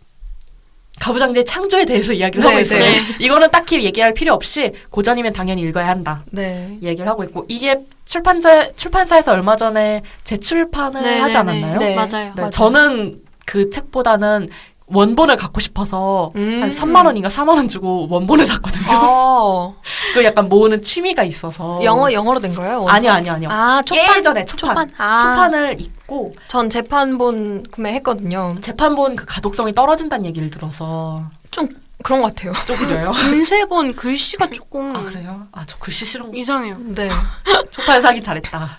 가부장제의 창조에 대해서 이야기를 하고 네, 있어요. 네. 이거는 딱히 얘기할 필요 없이 고전이면 당연히 읽어야 한다. 네. 얘기를 하고 있고 이게 출판사 출판사에서 얼마 전에 재출판을 네, 하지 네, 않았나요? 네. 네. 맞아요. 네, 맞아요. 저는 그 책보다는 원본을 갖고 싶어서 음. 한 3만 원인가 4만 원 주고 원본을 샀거든요. 어, 그 약간 모으는 취미가 있어서 영어 영어로 된 거예요? 아니요 아니요 아니요. 아, 초판. 예전에 초판 초판. 아. 초판을 읽고 전 재판본 구매했거든요. 재판본 그 가독성이 떨어진다는 얘기를 들어서 좀 그런 것 같아요. 좀 그래요. 인쇄본 글씨가 조금 아 그래요? 아 저 글씨 싫은 거 이상해요. 네. 초판 사기 잘했다.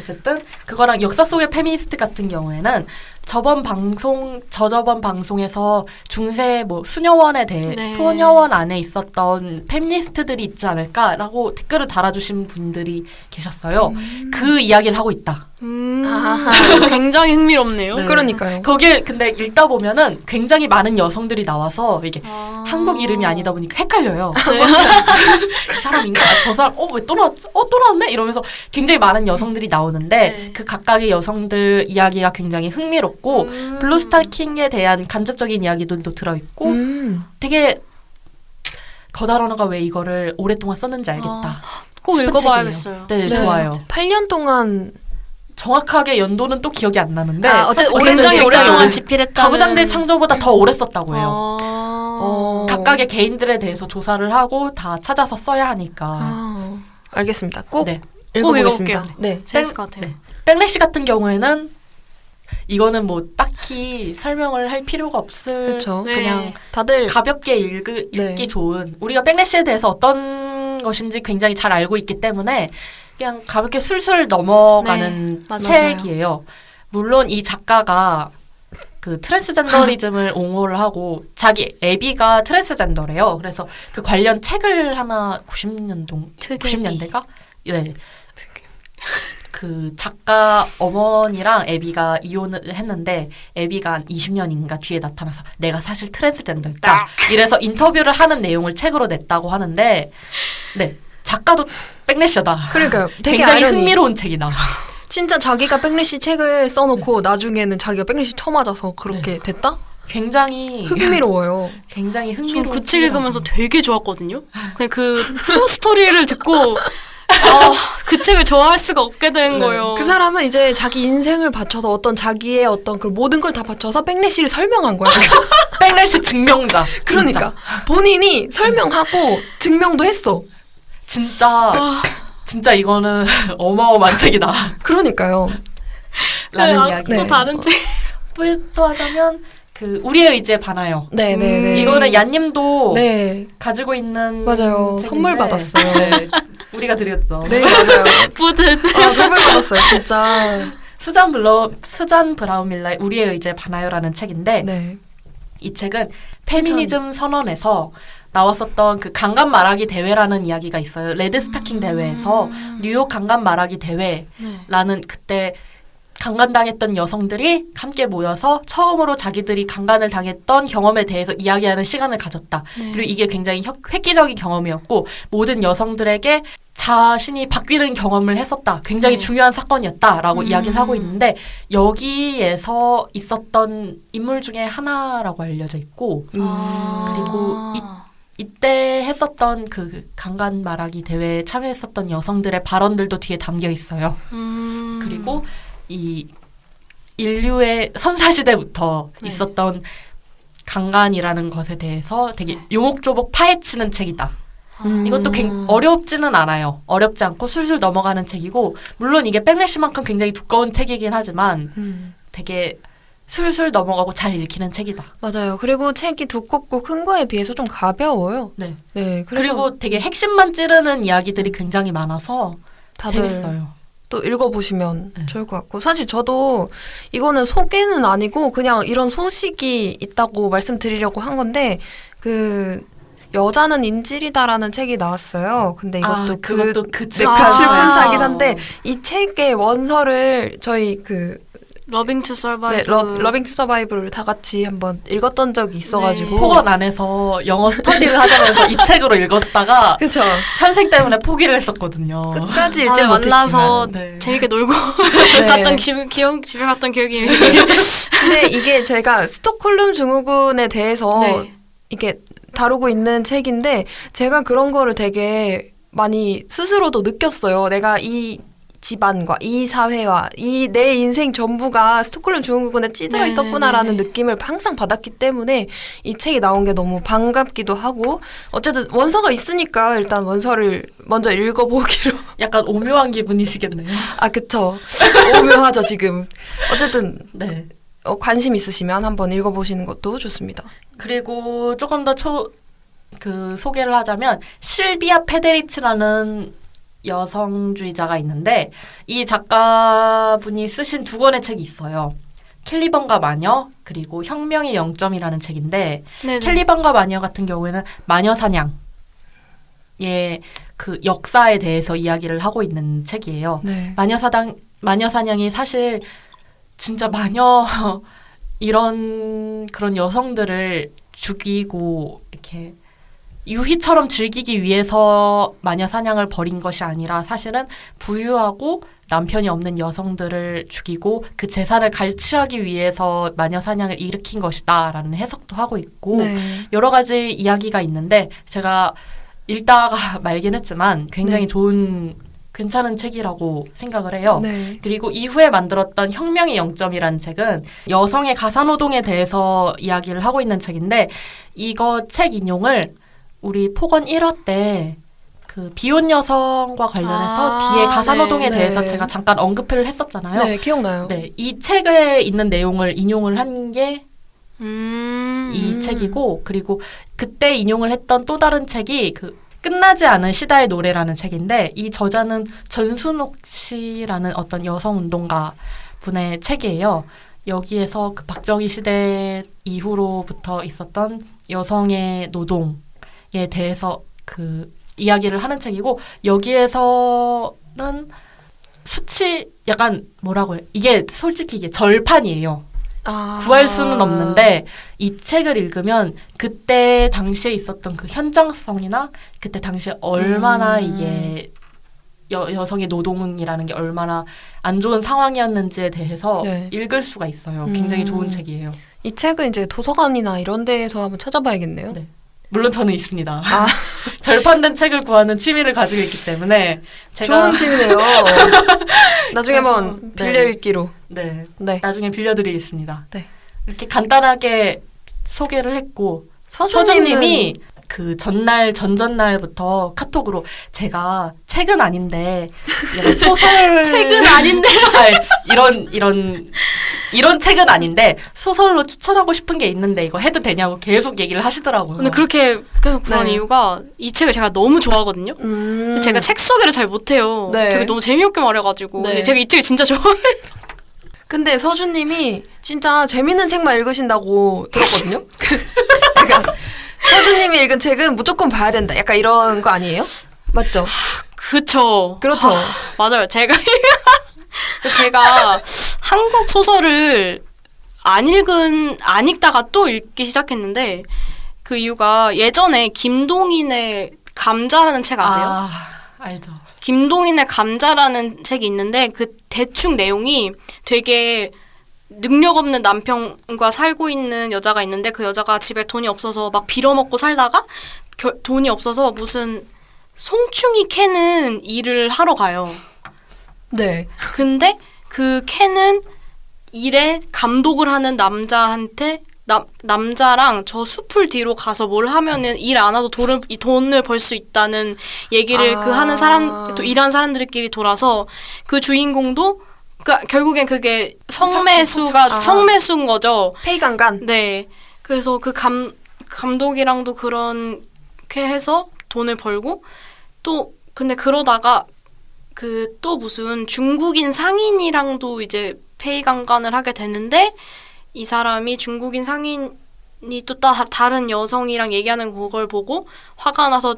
어쨌든 그거랑 역사 속의 페미니스트 같은 경우에는 저번 방송 저저번 방송에서 중세 뭐 수녀원에 대해 네. 수녀원 안에 있었던 페미니스트들이 있지 않을까라고 댓글을 달아주신 분들이 계셨어요. 그 이야기를 하고 있다. 음, 아하. 굉장히 흥미롭네요. 네. 그러니까요. 거기에 근데 읽다 보면은 굉장히 많은 여성들이 나와서 이게 아. 한국 이름이 아니다 보니까 헷갈려요. 네. 이 사람인가? 아, 저 사람, 어, 왜 또 나왔지? 어, 또 나왔네? 이러면서 굉장히 많은 여성들이 나오는데, 네. 그 각각의 여성들 이야기가 굉장히 흥미롭고, 음. 블루스타킹에 대한 간접적인 이야기들도 들어 있고, 음. 되게, 거다러너가 왜 이거를 오랫동안 썼는지 알겠다. 아, 꼭 읽어봐야겠어요. 네, 네. 좋아요. 8년 동안 정확하게 연도는 또 기억이 안 나는데, 아, 어쨌든 굉장히 오랫동안 오래- 집필했다는 가부장제 창조보다 더 오래 썼다고 해요. 아. 어. 각각의 개인들에 대해서 조사를 하고 다 찾아서 써야 하니까. 아, 알겠습니다. 꼭 네. 읽어보겠습니다. 읽어볼게요. 네. 재밌을 것 같아요. 네. 백래시 같은 경우에는 이거는 뭐 딱히 설명을 할 필요가 없을 그렇죠. 네. 그냥 다들 가볍게 읽, 네. 읽기 좋은 우리가 백래시에 대해서 어떤 것인지 굉장히 잘 알고 있기 때문에 그냥 가볍게 술술 넘어가는 네. 책이에요. 물론 이 작가가 그 트랜스젠더리즘을 옹호를 하고 자기 애비가 트랜스젠더래요. 그래서 그 관련 책을 하나 90년도 특애비. 90년대가 네. 그 작가 어머니랑 애비가 이혼을 했는데 애비가 한 20년인가 뒤에 나타나서 내가 사실 트랜스젠더였다. 이래서 인터뷰를 하는 내용을 책으로 냈다고 하는데 네. 작가도 백래셔다. 그러니까요. 되게 굉장히 아이러니. 흥미로운 책이다. 진짜 자기가 백래시 책을 써놓고 나중에는 자기가 백래시 쳐맞아서 그렇게 됐다? 굉장히 흥미로워요. 굉장히 흥미로운 전그책 책이라고. 읽으면서 되게 좋았거든요. 그냥 그 후 스토리를 듣고 아, 그 책을 좋아할 수가 없게 된 네. 거예요. 그 사람은 이제 자기 인생을 바쳐서 어떤 자기의 어떤 그 모든 걸 다 바쳐서 백래시를 설명한 거야. 백래시 증명자. 그러니까 본인이 설명하고 증명도 했어. 진짜 진짜, 진짜 이거는 어마어마한 책이다. 그러니까요. 라는 아, 이야기. 또 다른 책. 또, 또 하자면 그 우리의 의지에 반하여. 네, 네, 네. 이거는 얀님도 네. 가지고 있는 맞아요. 책인데, 선물 받았어요. 네, 우리가 드렸죠. 네, 맞아요. 뿌듯. 아, 선물 받았어요, 진짜. 수잔 블러 수잔 브라운 밀러의 우리의 의지에 반하여라는 책인데 네. 이 책은 페미니즘 선언에서 나왔었던 그 강간 말하기 대회라는 이야기가 있어요. 레드 스타킹 대회에서 뉴욕 강간 말하기 대회라는 그때 강간당했던 여성들이 함께 모여서 처음으로 자기들이 강간을 당했던 경험에 대해서 이야기하는 시간을 가졌다. 그리고 이게 굉장히 혁- 획기적인 경험이었고 모든 여성들에게 자신이 바뀌는 경험을 했었다. 굉장히 네. 중요한 사건이었다라고 음. 이야기를 하고 있는데 여기에서 있었던 인물 중에 하나라고 알려져 있고 아. 그리고 이- 이때 했었던 그 강간 말하기 대회에 참여했었던 여성들의 발언들도 뒤에 담겨 있어요. 음. 그리고 이 인류의 선사시대부터 네. 있었던 강간이라는 것에 대해서 되게 요목조목 파헤치는 책이다. 음. 이것도 굉 어렵지는 않아요. 어렵지 않고 술술 넘어가는 책이고 물론 이게 백래시만큼 굉장히 두꺼운 책이긴 하지만 음. 되게 술술 넘어가고 잘 읽히는 책이다. 맞아요. 그리고 책이 두껍고 큰 거에 비해서 좀 가벼워요. 네. 네. 그리고 되게 핵심만 찌르는 이야기들이 굉장히 많아서 재밌어요. 또 읽어보시면 네. 좋을 것 같고 사실 저도 이거는 소개는 아니고 그냥 이런 소식이 있다고 말씀드리려고 한 건데 그 여자는 인질이다라는 책이 나왔어요. 근데 이것도 아, 그, 그것도 그 네, 책. 그 아. 출판사긴 한데 이 책의 원서를 저희 그 Loving to 네, Survive. 러, Loving to Survive를 다 같이 한번 읽었던 적이 있어가지고. 폭언 안에서 영어 스터디를 하자면서 이 책으로 읽었다가 그쵸. 현생 때문에 포기를 했었거든요. 끝까지 읽지 만나서. 네. 재밌게 놀고 네. 갔던 기, 기억 집에 갔던 기억이 근데 이게 제가 스톡홀름 증후군에 대해서 네. 이게 다루고 있는 책인데 제가 그런 거를 되게 많이 스스로도 느꼈어요. 내가 이 집안과 이 사회와 이 내 인생 전부가 스톡홀름 증후군에 찌들어 네, 있었구나라는 네, 네. 느낌을 항상 받았기 때문에 이 책이 나온 게 너무 반갑기도 하고 어쨌든 원서가 있으니까 일단 원서를 먼저 읽어보기로 약간 오묘한 기분이시겠네요. 아 그쵸 오묘하죠 지금 어쨌든 네. 어, 관심 있으시면 한번 읽어보시는 것도 좋습니다. 그리고 조금 더 초, 그 소개를 하자면 실비아 페데리치라는 여성주의자가 있는데 이 작가분이 쓰신 두 권의 책이 있어요. 캘리번과 마녀 그리고 혁명의 영점이라는 책인데 네네. 캘리번과 마녀 같은 경우에는 마녀 사냥의 그 역사에 대해서 이야기를 하고 있는 책이에요. 네. 마녀 사당 마녀 사냥이 사실 진짜 마녀 이런 그런 여성들을 죽이고 이렇게 유희처럼 즐기기 위해서 마녀 사냥을 벌인 것이 아니라 사실은 부유하고 남편이 없는 여성들을 죽이고 그 재산을 갈취하기 위해서 마녀 사냥을 일으킨 것이다라는 해석도 하고 있고 네. 여러 가지 이야기가 있는데 제가 읽다가 말긴 했지만 굉장히 네. 좋은 괜찮은 책이라고 생각을 해요. 네. 그리고 이후에 만들었던 혁명의 영점이라는 책은 여성의 가사노동에 대해서 이야기를 하고 있는 책인데 이거 책 인용을 우리 폭언 1화 때 그 비혼 여성과 관련해서 아, 뒤에 가사노동에 네. 대해서 네. 제가 잠깐 언급을 했었잖아요. 네, 기억나요. 네, 이 책에 있는 내용을 인용을 한게이 음. 책이고 그리고 그때 인용을 했던 또 다른 책이 그 끝나지 않은 시다의 노래라는 책인데 이 저자는 전순옥 씨라는 어떤 여성 운동가 분의 책이에요. 여기에서 그 박정희 시대 이후로부터 있었던 여성의 노동 에 대해서 그 이야기를 하는 책이고 여기에서는 수치 약간 뭐라고 해 이게 솔직히 이게 절판이에요. 아. 구할 수는 없는데 이 책을 읽으면 그때 당시에 있었던 그 현장성이나 그때 당시에 얼마나 음. 이게 여, 여성의 노동이라는 게 얼마나 안 좋은 상황이었는지에 대해서 네. 읽을 수가 있어요. 굉장히 음. 좋은 책이에요. 이 책은 이제 도서관이나 이런 데에서 한번 찾아봐야겠네요. 네. 물론 저는 있습니다. 아. 절판된 책을 구하는 취미를 가지고 있기 때문에 제가 좋은 취미네요. 나중에 한번 그래서, 빌려 네. 읽기로. 네 네. 나중에 빌려드리겠습니다. 네. 이렇게 간단하게 소개를 했고 서준님이 서준님이 그 전날 전전날부터 카톡으로 제가 책은 아닌데 이런 소설 책은 아닌데. 이런 이런 이런 책은 아닌데 소설로 추천하고 싶은 게 있는데 이거 해도 되냐고 계속 얘기를 하시더라고요. 근데 그렇게 계속 그런 네. 이유가 이 책을 제가 너무 좋아하거든요. 음. 제가 책 소개를 잘 못해요. 네. 되게 너무 재미없게 말해가지고. 네. 근데 제가 이 책을 진짜 좋아해요. 근데 서준님이 진짜 재밌는 책만 읽으신다고 들었거든요. 약간 서준님이 읽은 책은 무조건 봐야 된다. 약간 이런 거 아니에요? 맞죠? 그쵸. 그렇죠. 맞아요. 제가 제가 한국 소설을 안 읽은 안 읽다가 또 읽기 시작했는데 그 이유가 예전에 김동인의 감자라는 책 아세요? 아, 알죠. 김동인의 감자라는 책이 있는데 그 대충 내용이 되게 능력 없는 남편과 살고 있는 여자가 있는데 그 여자가 집에 돈이 없어서 막 빌어먹고 살다가 겨- 돈이 없어서 무슨 송충이 캐는 일을 하러 가요. 네. 근데 그 캔은 일에 감독을 하는 남자한테 남, 남자랑 저 숲을 뒤로 가서 뭘 하면은 일 안 하도 돈을 이 돈을 벌 수 있다는 얘기를 아. 그 하는 사람 또 일하는 사람들끼리 돌아서 그 주인공도 그 결국엔 그게 성매수가 성착취. 성매수인 거죠. 페이강간. 네. 그래서 그 감 감독이랑도 그렇게 해서 돈을 벌고 또 근데 그러다가 그 또 무슨 중국인 상인이랑도 이제 페이 강간을 하게 되는데 이 사람이 중국인 상인이 또 따, 다른 여성이랑 얘기하는 그걸 보고 화가 나서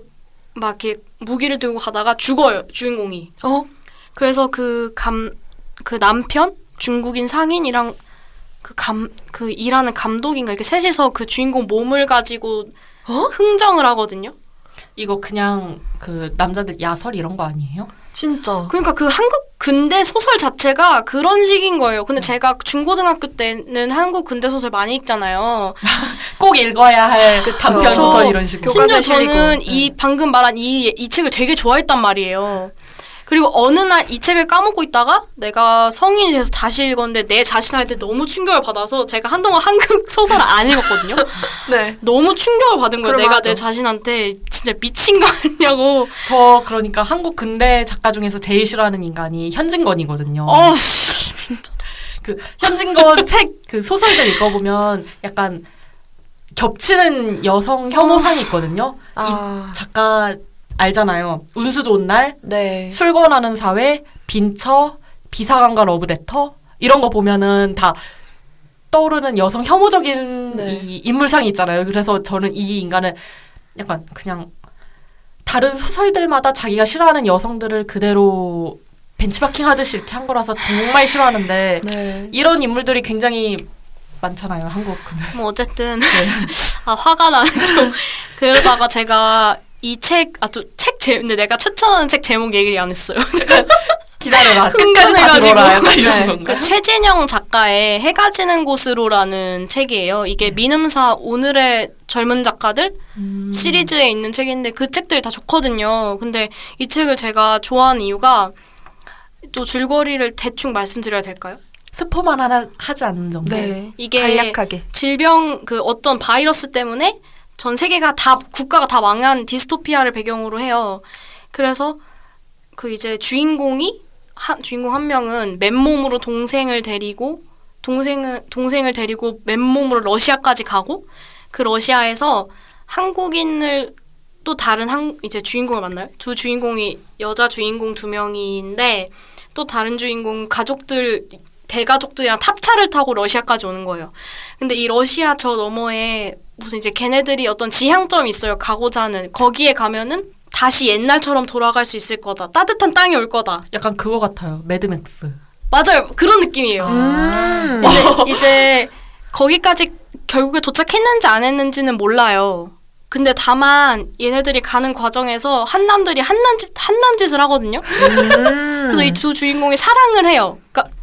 막 이렇게 무기를 들고 가다가 죽어요 주인공이. 어? 그래서 그 감 그 남편 중국인 상인이랑 그 감 그 일하는 감독인가 이렇게 셋이서 그 주인공 몸을 가지고 어? 흥정을 하거든요. 이거 그냥 그 남자들 야설 이런 거 아니에요? 진짜. 그러니까 그 한국 근대 소설 자체가 그런 식인 거예요. 근데 제가 중고등학교 때는 한국 근대 소설 많이 읽잖아요. 꼭 읽어야 할 단편 그쵸. 소설 이런 식으로. 심지어 저는. 이 방금 말한 이, 이 책을 되게 좋아했단 말이에요. 그리고 어느 날 이 책을 까먹고 있다가 내가 성인이 돼서 다시 읽었는데 내 자신한테 너무 충격을 받아서 제가 한동안 한국 소설을 안 읽었거든요. 네. 너무 충격을 받은 거예요. 내가 맞아. 내 자신한테 진짜 미친 거 아니냐고. 저 그러니까 한국 근대 작가 중에서 제일 싫어하는 인간이 현진건이거든요. 어, 씨, 진짜. 그 현진건 책 그 소설들 읽어보면 약간 겹치는 여성 혐오상이 있거든요. 아. 이 작가 알잖아요. 운수 좋은 날, 네. 술 권하는 사회, 빈처, 비사관과 러브레터 이런 거 보면은 다 떠오르는 여성 혐오적인 네. 이 인물상이 있잖아요. 그래서 저는 이 인간을 약간 그냥 다른 소설들마다 자기가 싫어하는 여성들을 그대로 벤치마킹 하듯이 이렇게 한 거라서 정말 싫어하는데 네. 이런 인물들이 굉장히 많잖아요. 한국 뭐 어쨌든 아 화가 나는 좀 그러다가 제가 이 책 아 또 책 제 근데 내가 추천하는 책 제목 얘기 안 했어요. 기다려라. 끝까지 이런 네. 그 최진영 작가의 해가 지는 곳으로라는 책이에요. 이게 민음사 오늘의 젊은 작가들 시리즈에 있는 책인데 그 책들이 다 좋거든요. 근데 이 책을 제가 좋아하는 이유가 또 줄거리를 대충 말씀드려야 될까요? 스포만 하나 하지 않는 정도. 네. 이게 간략하게. 질병 그 어떤 바이러스 때문에 전 세계가 다 국가가 다 망한 디스토피아를 배경으로 해요. 그래서 그 이제 주인공이 한 주인공 한 명은 맨몸으로 동생을 데리고 동생을 동생을 데리고 맨몸으로 러시아까지 가고 그 러시아에서 한국인을 또 다른 한 이제 주인공을 만나요. 두 주인공이 여자 주인공 두 명인데 또 다른 주인공 가족들 대가족들이랑 탑차를 타고 러시아까지 오는 거예요. 근데 이 러시아 저 너머에 무슨 이제 걔네들이 어떤 지향점이 있어요. 가고자 하는 거기에 가면은 다시 옛날처럼 돌아갈 수 있을 거다. 따뜻한 땅이 올 거다. 약간 그거 같아요. 매드맥스. 맞아요. 그런 느낌이에요. 음. 근데 이제 거기까지 결국에 도착했는지 안 했는지는 몰라요. 근데 다만 얘네들이 가는 과정에서 한남들이 한남짓 한남짓을 하거든요. 음. 그래서 이 두 주인공이 사랑을 해요.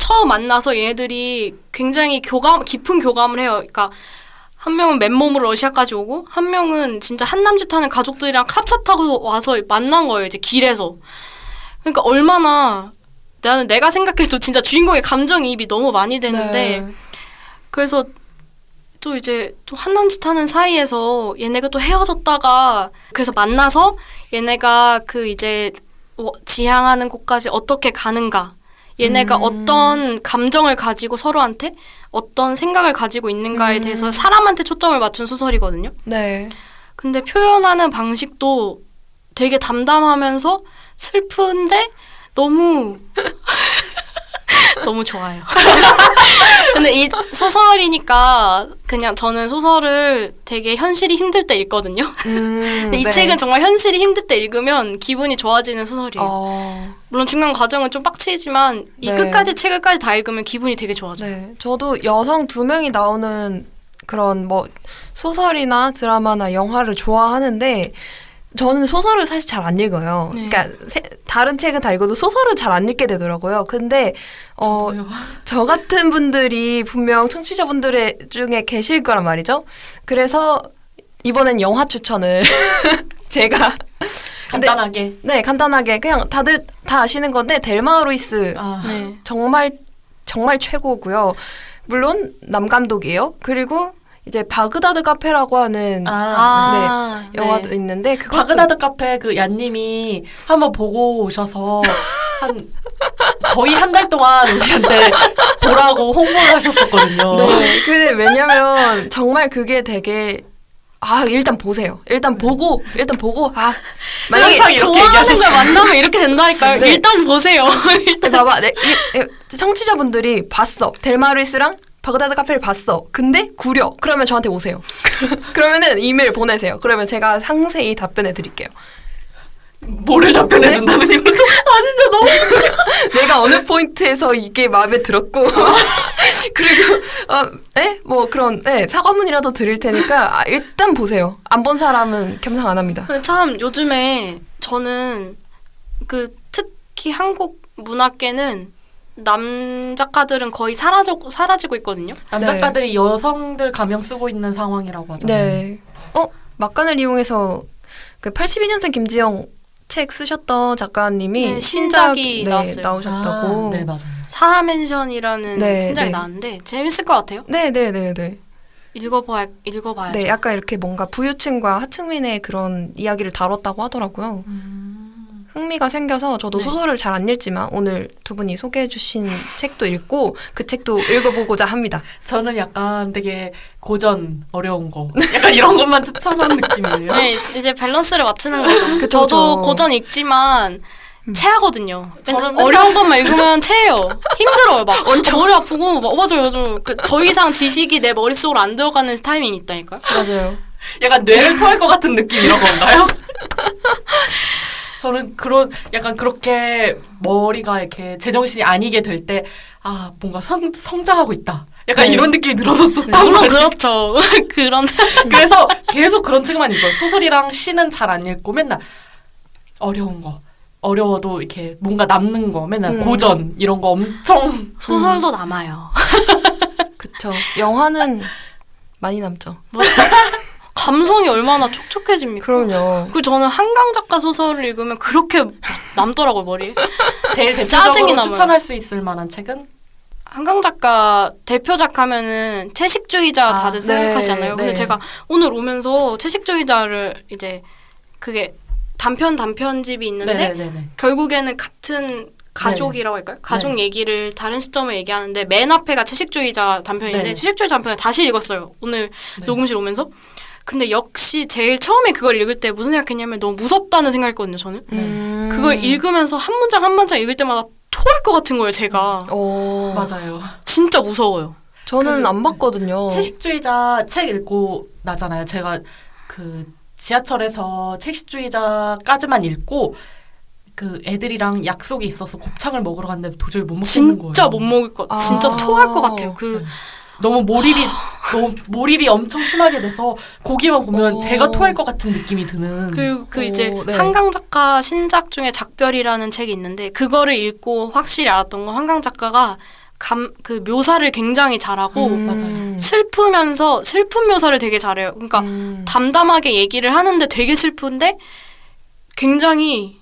처음 만나서 얘네들이 굉장히 교감 깊은 교감을 해요. 그러니까 한 명은 맨몸으로 러시아까지 오고 한 명은 진짜 한남짓 하는 가족들이랑 캅차 타고 와서 만난 거예요. 이제 길에서. 그러니까 얼마나 나는 내가 생각해도 진짜 주인공의 감정이입이 너무 많이 되는데 네. 그래서 또 이제 또 한남짓 하는 사이에서 얘네가 또 헤어졌다가 그래서 만나서 얘네가 그 이제 어, 지향하는 곳까지 어떻게 가는가 얘네가 음. 어떤 감정을 가지고 서로한테 어떤 생각을 가지고 있는가에 음. 대해서 사람한테 초점을 맞춘 소설이거든요. 네. 근데 표현하는 방식도 되게 담담하면서 슬픈데 너무 너무 좋아요. 근데 이 소설이니까 그냥 저는 소설을 되게 현실이 힘들 때 읽거든요. 음, 근데 이 네. 책은 정말 현실이 힘들 때 읽으면 기분이 좋아지는 소설이에요. 어, 물론 중간 과정은 좀 빡치지만 이 네. 끝까지 책을 까지 다 읽으면 기분이 되게 좋아져요. 네. 저도 여성 두 명이 나오는 그런 뭐 소설이나 드라마나 영화를 좋아하는데 저는 소설을 사실 잘 안 읽어요. 네. 그러니까 세- 다른 책은 다 읽어도 소설은 잘 안 읽게 되더라고요. 근데 어, 저 같은 분들이 분명 청취자분들 중에 계실 거란 말이죠. 그래서 이번엔 영화 추천을 제가 근데- 간단하게. 네 간단하게 그냥 다들 다 아시는 건데 델마 루이스 아, 네. 정말 정말 최고고요. 물론 남 감독이에요. 그리고 이제 바그다드 카페라고 하는 아, 아, 네. 영화도 있는데 그것도 바그다드 카페 그 얀님이 한번 보고 오셔서 한 거의 한 달 동안 우리한테 보라고 홍보를 하셨었거든요. 네. 근데 왜냐면 정말 그게 되게 아 일단 보세요. 일단 보고 일단 보고 아 만약에 좋아하는. 걸 만나면 이렇게 된다니까요. 네. 일단 보세요. 근데 봐봐 네, 이- 이- 청취자분들이 봤어 델마루이스랑 바그다드 카페를 봤어. 근데 구려. 그러면 저한테 오세요. 그러면은 이메일 보내세요. 그러면 제가 상세히 답변해 드릴게요. 뭐를 답변해 준다는 이거죠? 아 진짜 너무 내가 어느 포인트에서 이게 마음에 들었고 그리고 어, 네? 뭐 그런 네, 사과문이라도 드릴 테니까 아, 일단 보세요. 안 본 사람은 겸상 안 합니다. 근데 참 요즘에 저는 그 특히 한국 문학계는 남 작가들은 거의 사라져 사라지고 있거든요. 남작가들이 여성들 가명 쓰고 있는 상황이라고 하잖아요. 네. 어 막간을 이용해서 그 82년생 김지영 책 쓰셨던 작가님이 네, 신작이 네, 나왔어요. 나오셨다고. 아, 네 맞아요. 사하멘션이라는 네, 신작이 네. 나왔는데 재밌을 것 같아요. 네, 네, 네, 네. 읽어봐야 읽어봐야죠. 네, 약간 이렇게 뭔가 부유층과 하층민의 그런 이야기를 다뤘다고 하더라고요. 흥미가 생겨서 저도 네. 소설을 잘 안 읽지만 오늘 두 분이 소개해 주신 책도 읽고 그 책도 읽어보고자 합니다. 저는 약간 되게 고전 어려운 거 약간 이런 것만 추천한 느낌이에요. 네, 이제 밸런스를 맞추는 거죠. 그쵸, 저도 그쵸. 고전 읽지만 체하거든요. 맨날 저는 맨날- 어려운 것만 읽으면 체해요. 힘들어요. 막 머리 아프고 막 맞아요, 맞아요. 그 더 이상 지식이 내 머릿속으로 안 들어가는 타이밍이 있다니까요. 맞아요. 약간 뇌를 토할 것 같은 느낌 이런 건가요? 저는 그런 약간 그렇게 머리가 이렇게 제정신이 아니게 될 때 아 뭔가 성, 성장하고 있다. 약간 네. 이런 느낌이 들어서 좋단 물론 말이에요. 그렇죠. 그런 그래서 계속 그런 책만 읽어요. 소설이랑 시는 잘 안 읽고 맨날 어려운 거. 어려워도 이렇게 뭔가 남는 거 맨날 음. 고전 이런 거 엄청 소설도 남아요. 그쵸. 영화는 많이 남죠. 감성이 얼마나 촉촉해집니까? 그럼요. 그 저는 한강 작가 소설을 읽으면 그렇게 남더라고요 머리에. 제일 짜증이 대표적으로. 추천할 수 있을 만한 책은 한강 작가 대표작 하면은 채식주의자 아, 다들 네, 생각하시잖아요. 근데 네. 제가 오늘 오면서 채식주의자를 이제 그게 단편 단편집이 있는데 네네네. 결국에는 같은 가족이라고 할까요? 가족 네. 얘기를 다른 시점을 얘기하는데 맨 앞에가 채식주의자 단편인데 네. 채식주의자 단편을 다시 읽었어요. 오늘 네. 녹음실 오면서. 근데 역시 제일 처음에 그걸 읽을 때 무슨 생각했냐면 너무 무섭다는 생각했거든요. 저는 음. 그걸 읽으면서 한 문장 한 문장 읽을 때마다 토할 것 같은 거예요. 제가 어. 맞아요. 진짜 무서워요. 저는 그- 안 봤거든요. 채식주의자 책 읽고 나잖아요. 제가 그 지하철에서 채식주의자까지만 읽고 그 애들이랑 약속이 있어서 곱창을 먹으러 갔는데 도저히 못 먹겠는 거예요. 진짜 못 먹을 것, 아. 진짜 토할 것 같아요. 그 너무 몰입이 너무 몰입이 엄청 심하게 돼서 고기만 보면 오. 제가 토할 것 같은 느낌이 드는. 그, 그 오, 이제 네. 한강 작가 신작 중에 작별이라는 책이 있는데 그거를 읽고 확실히 알았던 건 한강 작가가 감 그 묘사를 굉장히 잘하고 음. 맞아요. 슬프면서 슬픈 묘사를 되게 잘해요. 그러니까 음. 담담하게 얘기를 하는데 되게 슬픈데 굉장히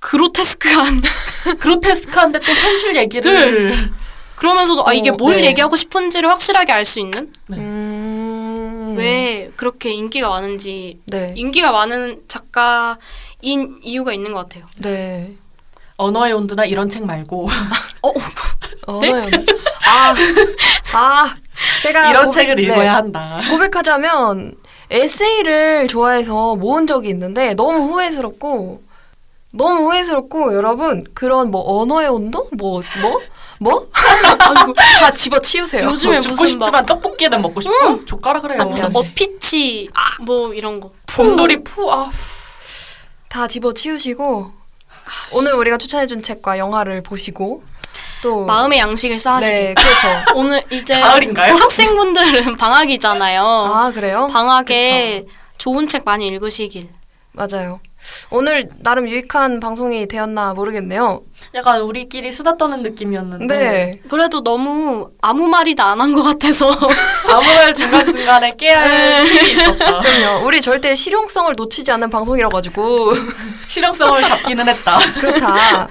그로테스크한 그로테스크한데 또 현실 얘기를 그러면서도 아 이게 어, 뭘 네. 얘기하고 싶은지를 확실하게 알 수 있는 음. 왜 그렇게 인기가 많은지 네. 인기가 많은 작가인 이유가 있는 것 같아요. 네. 언어의 온도나 이런 책 말고 어, 네? 아, 아, 제가 이런 고백- 책을 네. 읽어야 한다. 고백하자면 에세이를 좋아해서 모은 적이 있는데 너무 후회스럽고 너무 후회스럽고 여러분 그런 뭐 언어의 온도 뭐 뭐? 뭐? 아이고, 다 집어치우세요. 요즘에 죽고 무슨 막 싶지만 떡볶이는 먹고 싶고 젓가락 그래요. 아, 무슨 네. 어피치 뭐 이런 거. 곰돌이 푸 아. 다 집어치우시고 오늘 우리가 추천해준 책과 영화를 보시고 또 마음의 양식을 쌓으시게. 네 그렇죠. 오늘 이제 가을인가요? 학생분들은 방학이잖아요. 아 그래요? 방학에 좋은 책 많이 읽으시길. 맞아요. 오늘 나름 유익한 방송이 되었나 모르겠네요. 약간 우리끼리 수다 떠는 느낌이었는데 네. 그래도 너무 아무 말이나 안 한 것 같아서 아무 말 중간 중간에 깨야 할 힘이 있었다. 그럼요. 우리 절대 실용성을 놓치지 않는 방송이라 가지고 실용성을 잡기는 했다. 그렇다.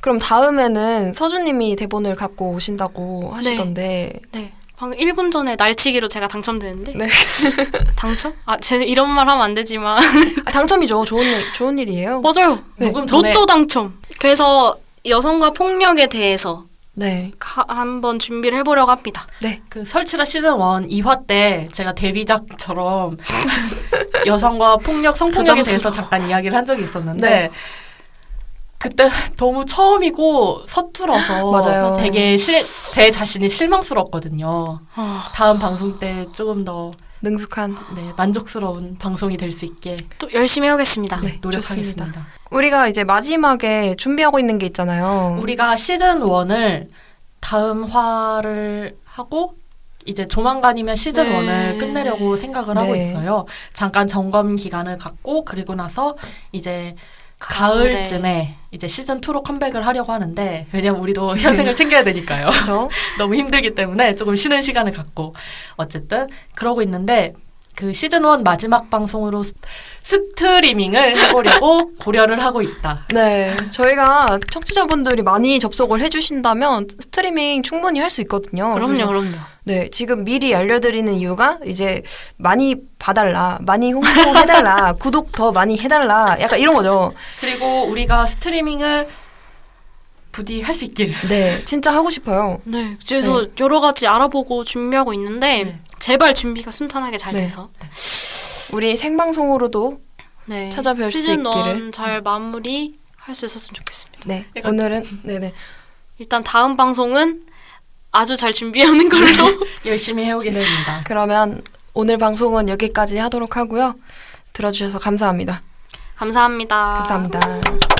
그럼 다음에는 서준님이 대본을 갖고 오신다고 하시던데. 네. 방금 1분 전에 날치기로 제가 당첨되는데 네. 당첨? 아, 제가 이런 말 하면 안 되지만 아, 당첨이죠. 좋은 일, 좋은 일이에요. 맞아요. 녹음 전에 로또 당첨. 그래서 여성과 폭력에 대해서 네. 가- 한번 준비를 해보려고 합니다. 네. 그 설치라 시즌 1 2화 때 제가 데뷔작처럼 여성과 폭력, 성폭력에 대해서. 잠깐 이야기를 한 적이 있었는데 네. 그때 너무 처음이고 서툴어서 맞아요. 되게 실, 제 자신이 실망스럽거든요. 어, 다음 방송 때 조금 더 능숙한. 네, 만족스러운 방송이 될 수 있게 또 열심히 해보겠습니다. 네, 노력하겠습니다. 좋습니다. 우리가 이제 마지막에 준비하고 있는 게 있잖아요. 우리가 시즌 1을 다음 화를 하고 이제 조만간이면 시즌 네. 1을 끝내려고 생각을 하고 네. 있어요. 잠깐 점검 기간을 갖고 그리고 나서 이제 가을쯤에 이제 시즌 2로 컴백을 하려고 하는데 왜냐면 우리도 현생을 챙겨야 되니까요. 너무 힘들기 때문에 조금 쉬는 시간을 갖고 어쨌든 그러고 있는데 그 시즌 1 마지막 방송으로 스- 스트리밍을 해보려고 고려를 하고 있다. 네, 저희가 청취자분들이 많이 접속을 해주신다면 스트리밍 충분히 할 수 있거든요. 그럼요, 그럼요. 네, 지금 미리 알려드리는 이유가 이제 많이 봐달라, 많이 홍보해달라, 구독 더 많이 해달라, 약간 이런 거죠. 그리고 우리가 스트리밍을 부디 할 수 있길. 네, 진짜 하고 싶어요. 네, 그래서 여러 가지 알아보고 준비하고 있는데 네. 제발 준비가 순탄하게 잘 네. 돼서 우리 생방송으로도 네. 찾아뵐 수 있기를. 1잘 마무리 할 수 있었으면 좋겠습니다. 네, 이거- 오늘은 네네 일단 다음 방송은 아주 잘 준비하는 걸로. 열심히 해오겠습니다. 그러면 오늘 방송은 여기까지 하도록 하고요. 들어주셔서 감사합니다. 감사합니다. 감사합니다.